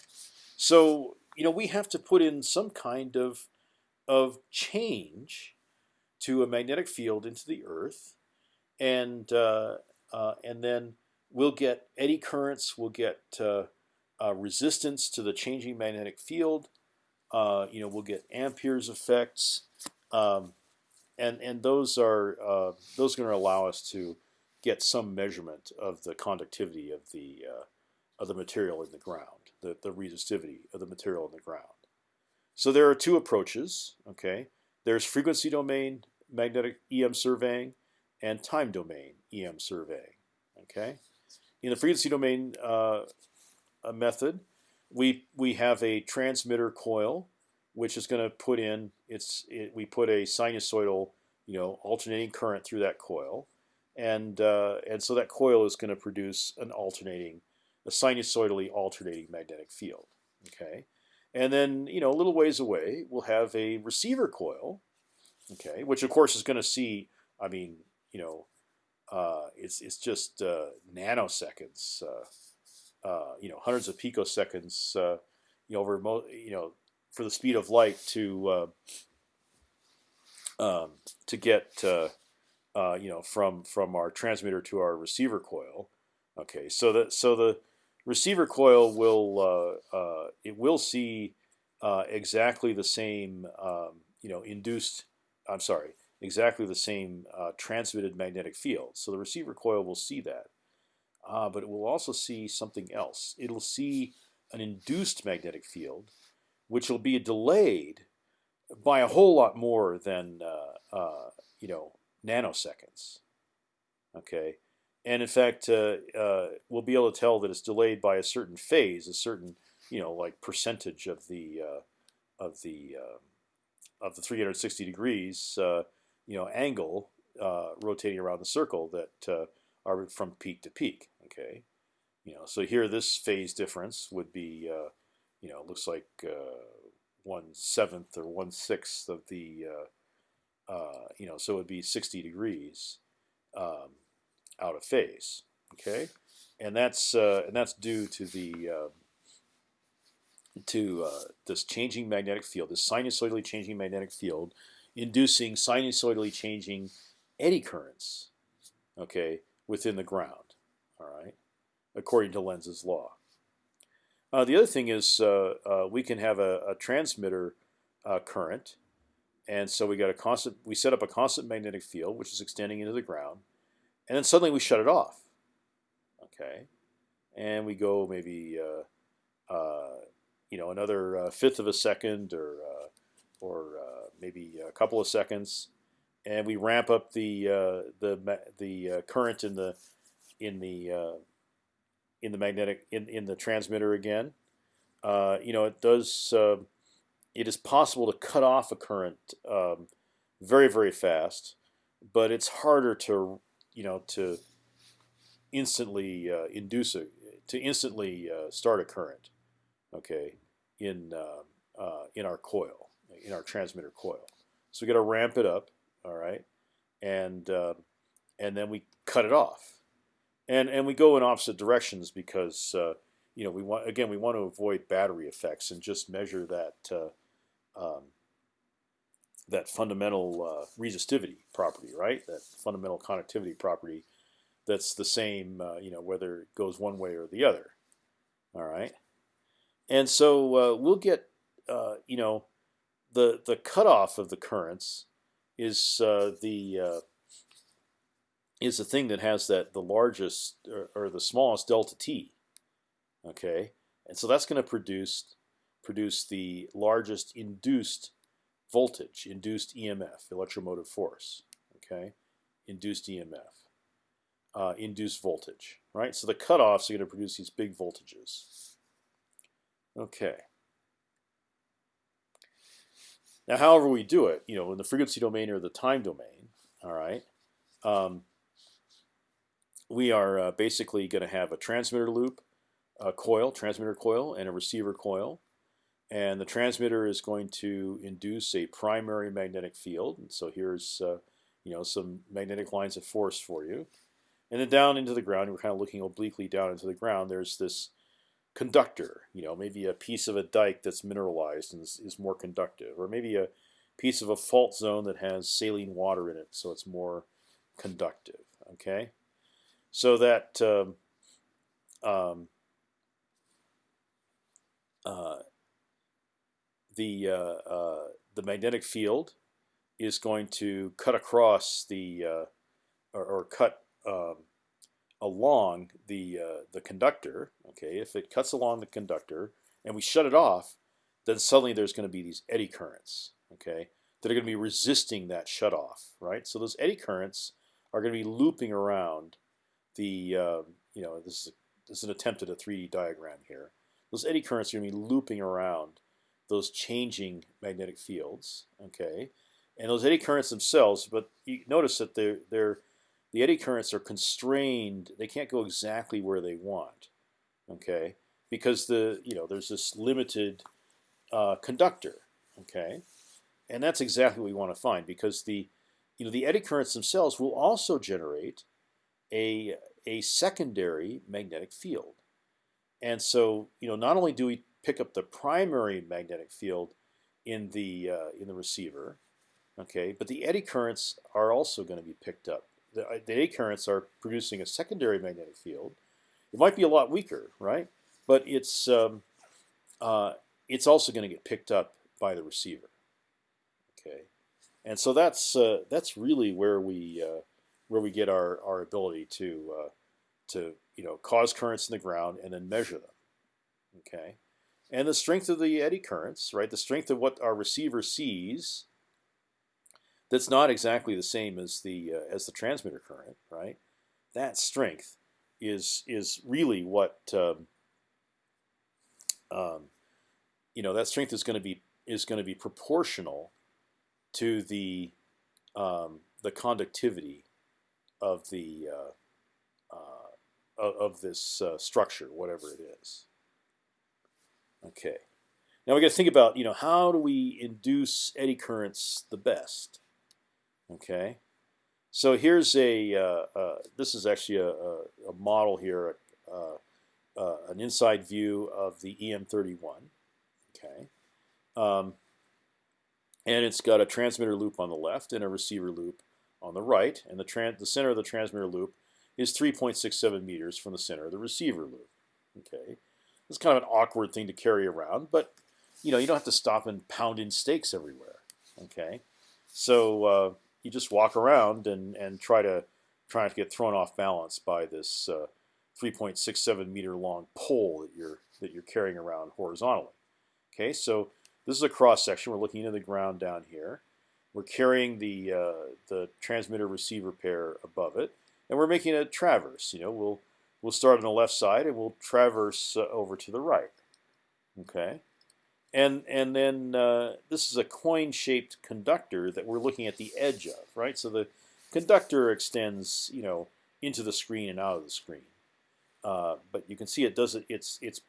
so you know we have to put in some kind of of change to a magnetic field into the Earth, and uh, uh and then we'll get eddy currents, we'll get uh, uh, resistance to the changing magnetic field. Uh, you know, we'll get Ampere's effects, um, and and those are those going to allow us to get some measurement of the conductivity of the of the material in the ground, the the resistivity of the material in the ground. So there are two approaches. Okay, there's frequency domain magnetic EM surveying and time domain EM surveying. Okay in the frequency domain uh, method, we we have a transmitter coil, which is going to put in it's it, we put a sinusoidal you know alternating current through that coil, and uh, and so that coil is going to produce an alternating a sinusoidally alternating magnetic field. Okay, and then you know a little ways away we'll have a receiver coil, okay, which of course is going to see I mean you know uh, it's it's just uh, nanoseconds, uh, uh, you know, hundreds of picoseconds, uh, you know, over you know, for the speed of light to um, to get you know from from our transmitter to our receiver coil. Okay, so that so the receiver coil will it will see exactly the same um, you know induced. I'm sorry, exactly the same uh, transmitted magnetic field. So the receiver coil will see that, uh, but it will also see something else. It'll see an induced magnetic field, which will be delayed by a whole lot more than uh, uh you know nanoseconds. Okay, and in fact, uh, uh, we'll be able to tell that it's delayed by a certain phase, a certain you know like percentage of the of the of the 360 degrees you know angle uh, rotating around the circle that uh, are from peak to peak. Okay, you know so here this phase difference would be uh, you know looks like uh, one seventh or one sixth of the uh, uh, you know so it would be 60 degrees um, out of phase. Okay, and that's and that's due to the to this changing magnetic field, this sinusoidally changing magnetic field inducing sinusoidally changing eddy currents, okay, within the ground. All right, according to Lenz's law. Uh, the other thing is uh, uh, we can have a, a transmitter uh, current, and so we got a constant. We set up a constant magnetic field which is extending into the ground, and then suddenly we shut it off. Okay, and we go maybe uh, uh, you know another fifth of a second or or maybe a couple of seconds, and we ramp up the uh, the the uh, current in the in the uh, in the magnetic in in the transmitter again. Uh, you know, it does. Uh, it is possible to cut off a current um, very very fast, but it's harder to you know to instantly uh, induce a to instantly start a current. Okay, in in our coil in our transmitter coil. So we got to ramp it up, all right, and uh, and then we cut it off, and and we go in opposite directions because uh, you know, we want again we want to avoid battery effects and just measure that uh, um, that fundamental uh, resistivity property, right? That fundamental conductivity property that's the same, uh, you know, whether it goes one way or the other. All right, and so uh, we'll get, uh, you know, the the cutoff of the currents is uh, the uh, is the thing that has that the largest or, or the smallest delta t. Okay, and so that's going to produce produce the largest induced voltage, induced EMF, electromotive force. Okay, induced EMF, uh, induced voltage. Right. So the cutoffs are going to produce these big voltages. Okay. Now, however we do it, you know, in the frequency domain or the time domain, all right, um, we are uh, basically going to have a transmitter loop, a coil, transmitter coil, and a receiver coil. And the transmitter is going to induce a primary magnetic field. And so here's uh, you know some magnetic lines of force for you. And then down into the ground, we're kind of looking obliquely down into the ground. There's this conductor, you know, maybe a piece of a dike that's mineralized and is, is, more conductive, or maybe a piece of a fault zone that has saline water in it, so it's more conductive. Okay, so that um, um, uh, the uh, uh, the magnetic field is going to cut across the uh, or, or, cut um, along the the conductor. Okay, if it cuts along the conductor and we shut it off, then suddenly there's going to be these eddy currents. Okay, that are going to be resisting that shut off. Right. So those eddy currents are going to be looping around the uh, you know this is this is an attempt at a 3D diagram here. Those eddy currents are going to be looping around those changing magnetic fields. Okay, and those eddy currents themselves, but you notice that they're they're the eddy currents are constrained. They can't go exactly where they want. Okay, because the you know there's this limited uh, conductor. Okay, and that's exactly what we want to find because the you know the eddy currents themselves will also generate a a secondary magnetic field. And so you know not only do we pick up the primary magnetic field in the uh, in the receiver, okay, but the eddy currents are also going to be picked up the, uh, the A currents are producing a secondary magnetic field. It might be a lot weaker, right? But it's um, uh, it's also going to get picked up by the receiver. Okay, and so that's uh, that's really where we uh, where we get our our ability to to you know cause currents in the ground and then measure them. Okay, and the strength of the eddy currents, right? The strength of what our receiver sees that's not exactly the same as the uh, as the transmitter current, right? That strength is is really what um, um, you know. That strength is going to be is going to be proportional to the um, the conductivity of the uh, uh, of this uh, structure, whatever it is. Okay. Now we got to think about you know how do we induce eddy currents the best? Okay, so here's a uh, uh, this is actually a, a, a model here, uh, uh an inside view of the EM31. Okay, um, and it's got a transmitter loop on the left and a receiver loop on the right, and the the center of the transmitter loop is 3.67 meters from the center of the receiver loop. Okay, it's kind of an awkward thing to carry around, but you know you don't have to stop and pound in stakes everywhere. Okay, so uh, you just walk around and and try to try not to get thrown off balance by this uh, 3.67 meter long pole that you're that you're carrying around horizontally. Okay, so this is a cross section. We're looking into the ground down here. We're carrying the uh, the transmitter receiver pair above it, and we're making a traverse. You know, we'll we'll start on the left side and we'll traverse uh, over to the right. Okay, and and then uh, this is a coin-shaped conductor that we're looking at the edge of, right? So the conductor extends, you know, into the screen and out of the screen, uh, but you can see it does it. It's it's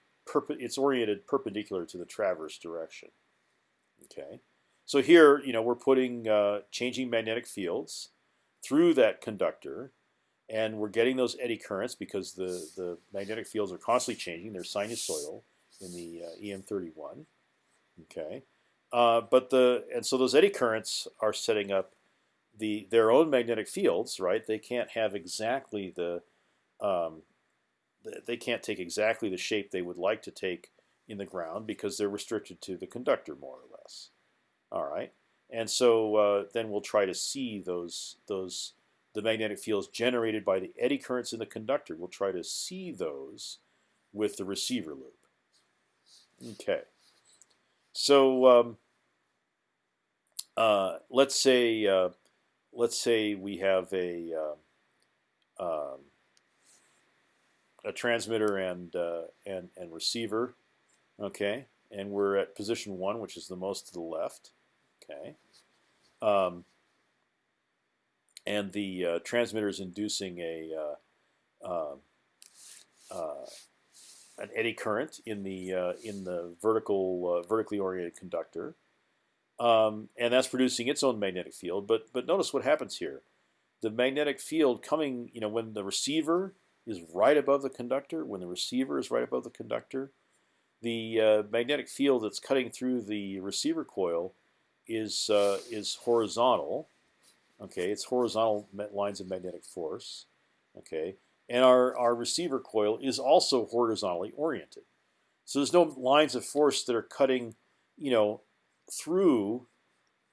it's oriented perpendicular to the traverse direction. Okay, so here, you know, we're putting uh, changing magnetic fields through that conductor, and we're getting those eddy currents because the the magnetic fields are constantly changing. They're sinusoidal in the uh, EM31. Okay, uh, but the and so those eddy currents are setting up the their own magnetic fields, right? They can't have exactly the um, they can't take exactly the shape they would like to take in the ground because they're restricted to the conductor more or less. All right, and so uh, then we'll try to see those those the magnetic fields generated by the eddy currents in the conductor. We'll try to see those with the receiver loop. Okay, so um, uh, let's say uh, let's say we have a uh, um, a transmitter and uh, and and receiver, okay, and we're at position one, which is the most to the left, okay, um, and the uh, transmitter is inducing a uh, um, uh, an eddy current in the uh, in the vertical vertically oriented conductor. Um, and that's producing its own magnetic field. But but notice what happens here. The magnetic field coming, you know, when the receiver is right above the conductor, when the receiver is right above the conductor, the uh, magnetic field that's cutting through the receiver coil is uh, is horizontal. Okay, it's horizontal lines of magnetic force. Okay, and our our receiver coil is also horizontally oriented. So there's no lines of force that are cutting, you know, through,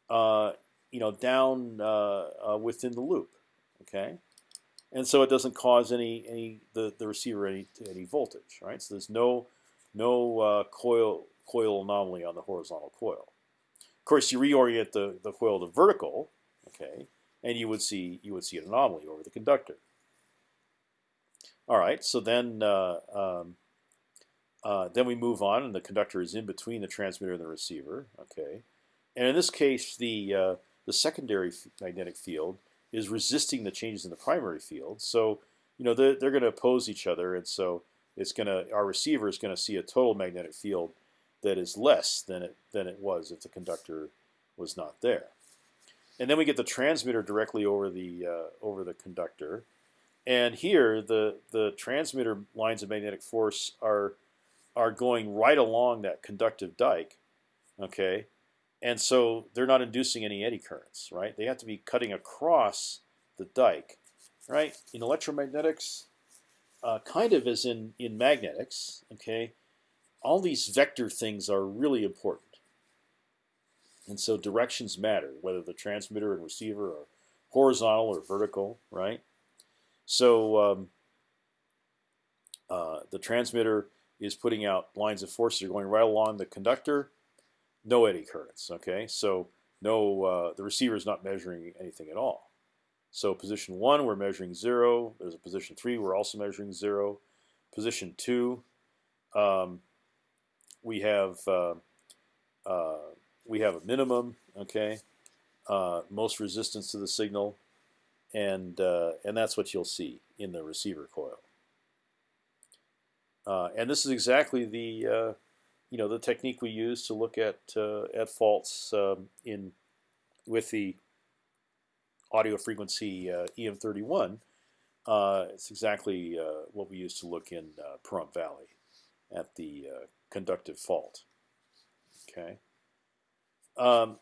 uh, you know, down uh, uh, within the loop. Okay, and so it doesn't cause any any the, the receiver any any voltage, right? So there's no no uh, coil coil anomaly on the horizontal coil. Of course, you reorient the the coil to vertical, okay, and you would see you would see an anomaly over the conductor. All right, so then uh, um, uh, then we move on, and the conductor is in between the transmitter and the receiver. Okay, and in this case, the uh, the secondary magnetic field is resisting the changes in the primary field. So you know they're, they're going to oppose each other, and so it's going to our receiver is going to see a total magnetic field that is less than it than it was if the conductor was not there. And then we get the transmitter directly over the uh, over the conductor, and here the the transmitter lines of magnetic force are are going right along that conductive dike, okay, and so they're not inducing any eddy currents, right? They have to be cutting across the dike, right? In electromagnetics, uh, kind of as in in magnetics, okay, all these vector things are really important, and so directions matter, whether the transmitter and receiver are horizontal or vertical, right? So um, uh, the transmitter is putting out lines of force that are going right along the conductor. No eddy currents. Okay, so no, uh, the receiver is not measuring anything at all. So position one, we're measuring zero. There's a position three, we're also measuring zero. Position two, um, we have uh, uh, we have a minimum. Okay, uh, most resistance to the signal, and uh, and that's what you'll see in the receiver coil. Uh, and this is exactly the uh, you know the technique we use to look at uh, at faults um, in with the audio frequency uh, EM31. Uh, it's exactly what we use to look in Pahrump Valley at the conductive fault. Okay. Um,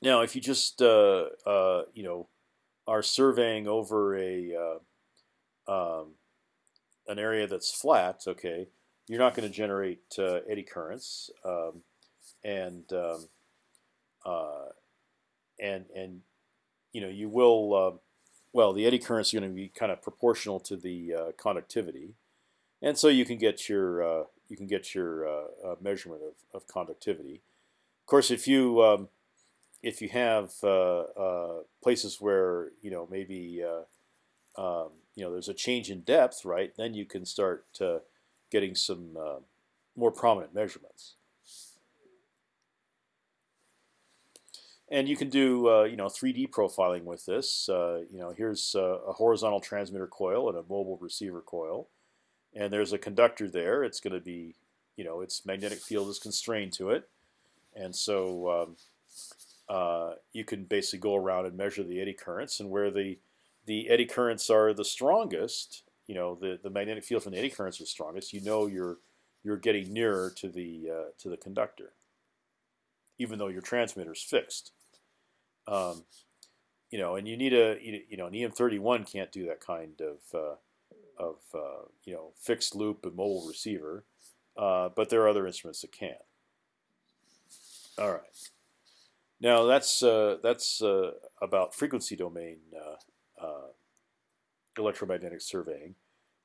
now, if you just you know are surveying over a um, an area that's flat, okay, you're not going to generate uh, eddy currents, um, and um, uh, and and you know you will. Uh, well, the eddy currents are going to be kind of proportional to the uh, conductivity, and so you can get your uh, you can get your uh, measurement of, of conductivity. Of course, if you um, if you have places where you know maybe um, you know there's a change in depth, right? Then you can start uh, getting some uh, more prominent measurements. And you can do uh, you know 3D profiling with this. Uh, you know here's a horizontal transmitter coil and a mobile receiver coil, and there's a conductor there. It's going to be you know its magnetic field is constrained to it, and so um, uh, you can basically go around and measure the eddy currents and where the the eddy currents are the strongest, you know, the the magnetic field from the eddy currents are strongest, you know you're you're getting nearer to the uh, to the conductor, even though your transmitter is fixed. Um, you know, and you need a you know an EM31 can't do that kind of uh, of uh, you know fixed loop and mobile receiver, uh, but there are other instruments that can. All right. Now that's uh, that's uh, about frequency domain uh, uh, electromagnetic surveying.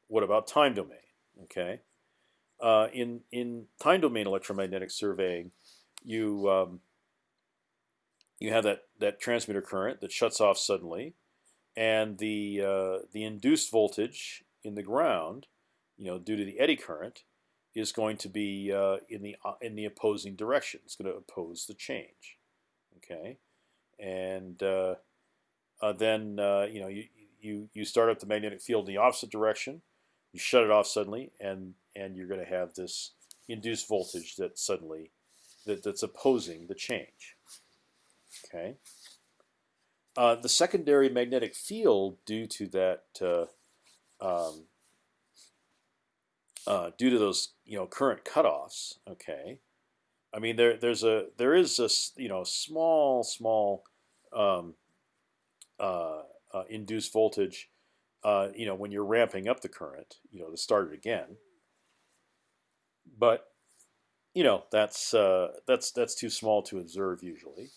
What about time domain? Okay, uh, in in time domain electromagnetic surveying, you um, you have that that transmitter current that shuts off suddenly, and the uh, the induced voltage in the ground, you know, due to the eddy current, is going to be uh, in the uh, in the opposing direction. It's going to oppose the change. Okay, and uh, uh, then uh, you know you you you start up the magnetic field in the opposite direction. You shut it off suddenly, and and you're going to have this induced voltage that suddenly that, that's opposing the change. Okay. Uh, the secondary magnetic field due to that um, uh, due to those you know current cutoffs. Okay, I mean there there's a there is a you know small small um, uh, uh, induced voltage. Uh, you know when you're ramping up the current, you know to start it again. But you know that's that's that's too small to observe usually.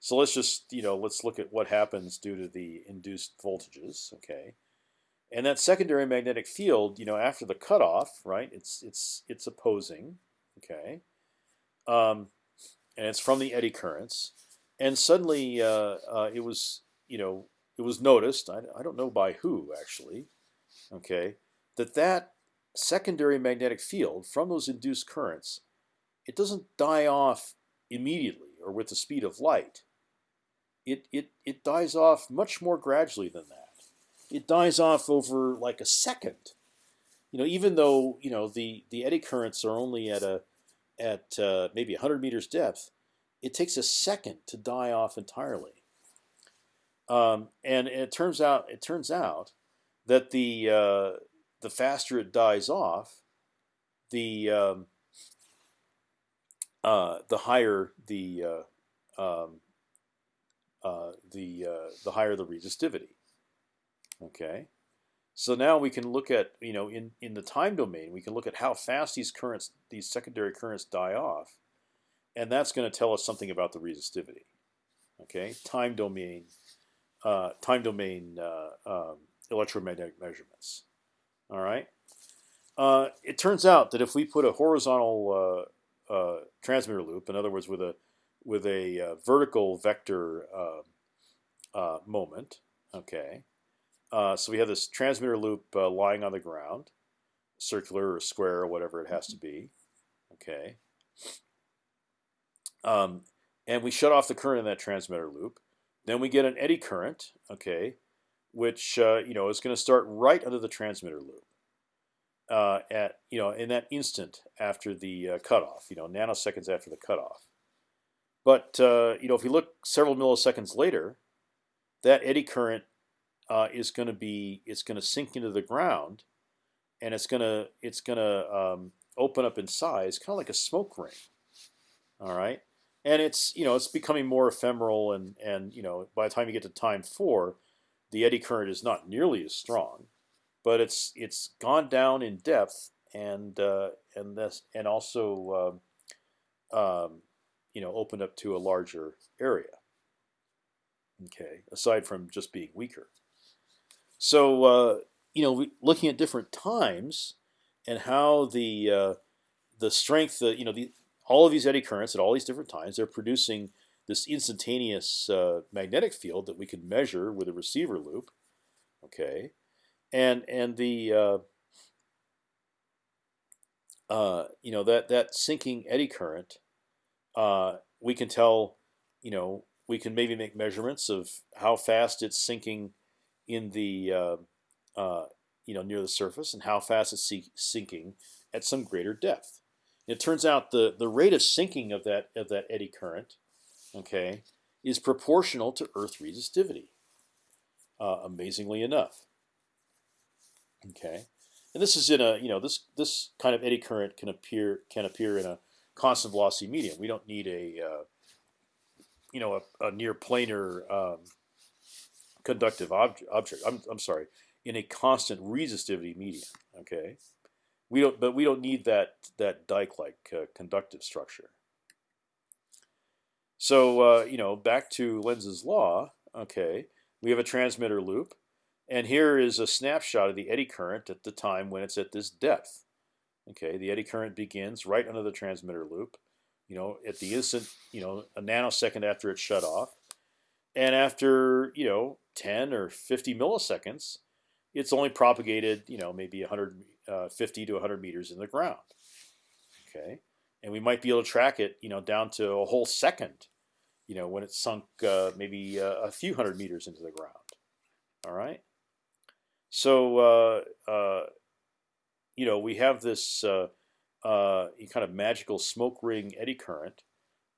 So let's just you know let's look at what happens due to the induced voltages. Okay. And that secondary magnetic field, you know, after the cutoff, right? It's it's it's opposing, okay, um, and it's from the eddy currents. And suddenly, uh, uh, it was you know it was noticed. I, I don't know by who actually, okay, that that secondary magnetic field from those induced currents, it doesn't die off immediately or with the speed of light. It it it dies off much more gradually than that it dies off over like a second. You know, even though you know the the eddy currents are only at a at uh, maybe 100 meters depth, it takes a second to die off entirely. Um, and it turns out it turns out that the uh, the faster it dies off, the um, uh, the higher the uh, um, uh, the uh, the higher the resistivity. Okay, so now we can look at you know in in the time domain we can look at how fast these currents these secondary currents die off, and that's going to tell us something about the resistivity. Okay, time domain uh, time domain uh, um, electromagnetic measurements. All right. Uh, it turns out that if we put a horizontal uh, uh, transmitter loop, in other words, with a with a uh, vertical vector moment, okay, uh, so we have this transmitter loop uh, lying on the ground, circular or square or whatever it has to be. Okay. Um, and we shut off the current in that transmitter loop. Then we get an eddy current, okay, which uh, you know is going to start right under the transmitter loop. Uh, at you know in that instant after the uh, cutoff, you know nanoseconds after the cutoff. But uh, you know if you look several milliseconds later, that eddy current uh, is going to be it's going to sink into the ground, and it's going to it's going to um, open up in size, kind of like a smoke ring. All right, and it's you know it's becoming more ephemeral, and and you know by the time you get to time four, the eddy current is not nearly as strong, but it's it's gone down in depth, and uh, and this and also um, um, you know opened up to a larger area. Okay, aside from just being weaker. So uh, you know, looking at different times and how the uh, the strength, the, you know, the, all of these eddy currents at all these different times, they're producing this instantaneous uh, magnetic field that we can measure with a receiver loop. Okay, and and the uh, uh, you know that that sinking eddy current, uh, we can tell, you know, we can maybe make measurements of how fast it's sinking in the uh, uh, you know near the surface and how fast it's sinking at some greater depth. it turns out the the rate of sinking of that of that eddy current, okay, is proportional to Earth resistivity. uh, amazingly enough. Okay, and this is in a you know this this kind of eddy current can appear can appear in a constant velocity medium. We don't need a uh, you know a, a near planar um, conductive object. object. I'm I'm sorry, in a constant resistivity medium. Okay, we don't but we don't need that that dike-like uh, conductive structure. So uh, you know back to Lenz's law. Okay, we have a transmitter loop, and here is a snapshot of the eddy current at the time when it's at this depth. Okay, the eddy current begins right under the transmitter loop. You know, at the instant, you know, a nanosecond after it's shut off, and after you know 10 or 50 milliseconds, it's only propagated, you know, maybe 150 uh, to 100 meters in the ground. Okay, and we might be able to track it, you know, down to a whole second, you know, when it's sunk uh, maybe uh, a few hundred meters into the ground. All right. So uh, uh, you know, we have this uh, kind of magical smoke ring eddy current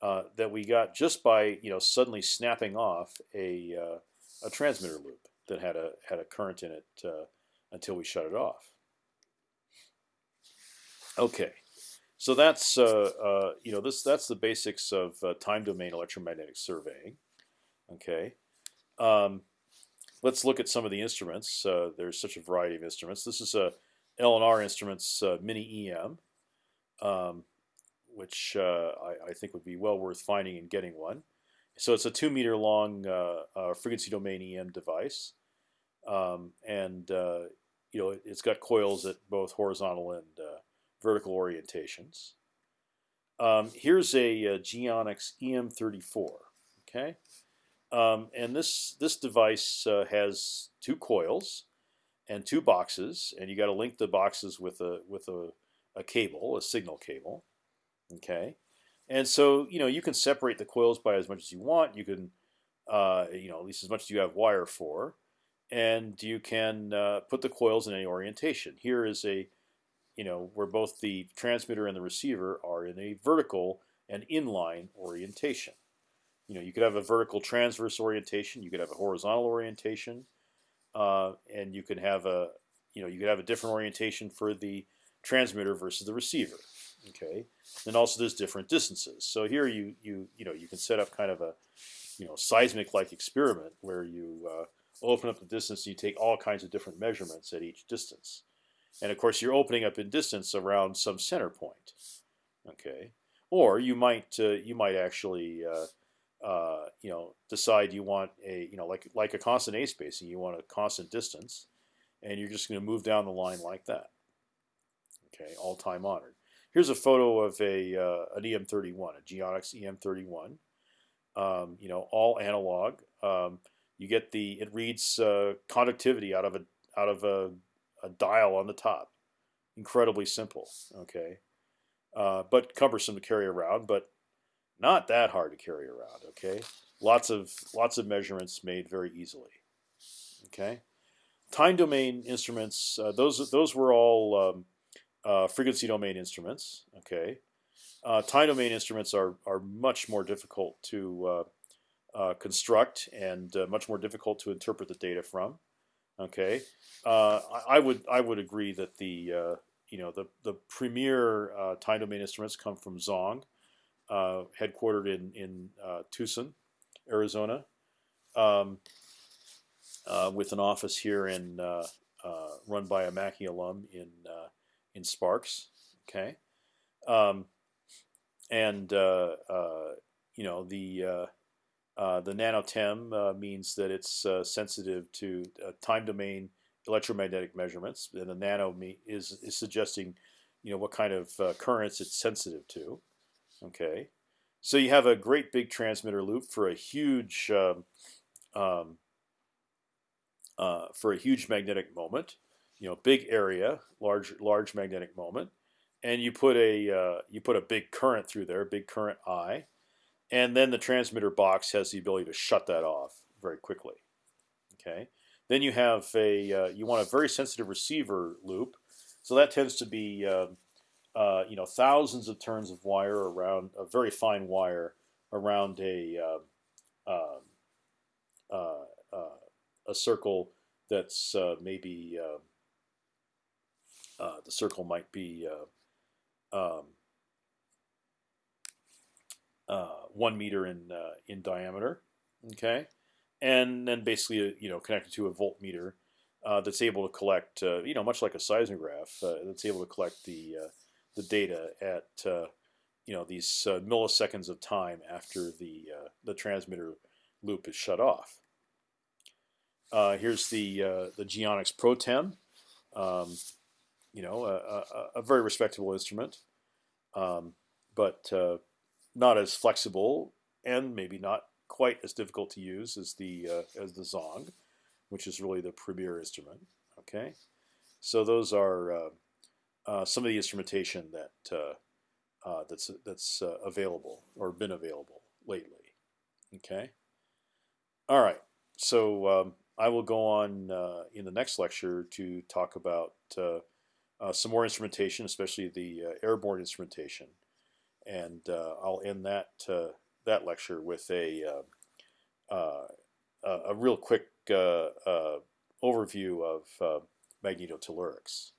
that we got just by you know suddenly snapping off a a transmitter loop that had a had a current in it until we shut it off. Okay, so that's uh, uh, you know this that's the basics of uh, time domain electromagnetic surveying. Okay, um, let's look at some of the instruments. Uh, there's such a variety of instruments. This is a LNR Instruments uh, Mini EM, um, which uh, I, I, think would be well worth finding and getting one. So it's a two meter long frequency domain EM device, um, and you know it, has got coils at both horizontal and vertical orientations. Um, here's a, a Geonics EM34. Okay, um, and this this device uh, has two coils and two boxes, and you got to link the boxes with a with a, a cable, a signal cable. Okay, and so you know you can separate the coils by as much as you want. You can, uh, you know, at least as much as you have wire for, and you can uh, put the coils in any orientation. Here is a you know, where both the transmitter and the receiver are in a vertical and inline orientation. You know, you could have a vertical transverse orientation, you could have a horizontal orientation, uh, and you could have a, you know, you could have a different orientation for the transmitter versus the receiver. Okay, and also there's different distances. So here you you you know you can set up kind of a, you know, seismic-like experiment where you uh, open up the distance and you take all kinds of different measurements at each distance. And of course, you're opening up in distance around some center point. Okay, or you might uh, you might actually uh, uh, you know decide you want a you know like like a constant A spacing, you want a constant distance, and you're just going to move down the line like that. Okay, all time honored. Here's a photo of a uh, an EM31, a Geonics EM31. Um, you know, all analog. Um, you get the it reads uh, conductivity out of a out of a a dial on the top. Incredibly simple, okay, uh, but cumbersome to carry around, but not that hard to carry around. Okay, lots of lots of measurements made very easily. Okay, time domain instruments. Uh, those those were all um, uh, frequency domain instruments. Okay, uh, time domain instruments are are much more difficult to uh, uh, construct and much more difficult to interpret the data from. Okay, uh, I, I, would I would agree that the uh, you know the the premier uh, time domain instruments come from Zonge, uh, headquartered in in uh, Tucson, Arizona, um, uh, with an office here in run by a Mackay alum in in Sparks. Okay, um, and you know the uh, the NanoTEM uh, means that it's uh, sensitive to uh, time domain electromagnetic measurements, and the nano is is suggesting, you know, what kind of uh, currents it's sensitive to. Okay, so you have a great big transmitter loop for a huge um, um, uh, for a huge magnetic moment. You know, big area, large large magnetic moment, and you put a you put a big current through there, big current I and then the transmitter box has the ability to shut that off very quickly. Okay. Then you have a uh, you want a very sensitive receiver loop, so that tends to be uh, uh, you know thousands of turns of wire around a very fine wire around a um, um, uh, uh, a a circle that's maybe Uh, the circle might be uh, um, uh, one meter in in diameter. Okay, and then basically you know connected to a voltmeter uh, that's able to collect, uh, you know, much like a seismograph, uh, that's able to collect the the data at you know these milliseconds of time after the the transmitter loop is shut off. here's the the Geonics PROTEM. Um, you know, a, a, a, very respectable instrument, um, but not as flexible and maybe not quite as difficult to use as the uh, as the Zonge, which is really the premier instrument. Okay, so those are uh, uh, some of the instrumentation that uh, uh, that's that's uh, available or been available lately. Okay, all right. So um, I will go on in the next lecture to talk about some more instrumentation, especially the airborne instrumentation, and I'll end that that lecture with a uh, uh, a real quick uh, overview of magnetotellurics.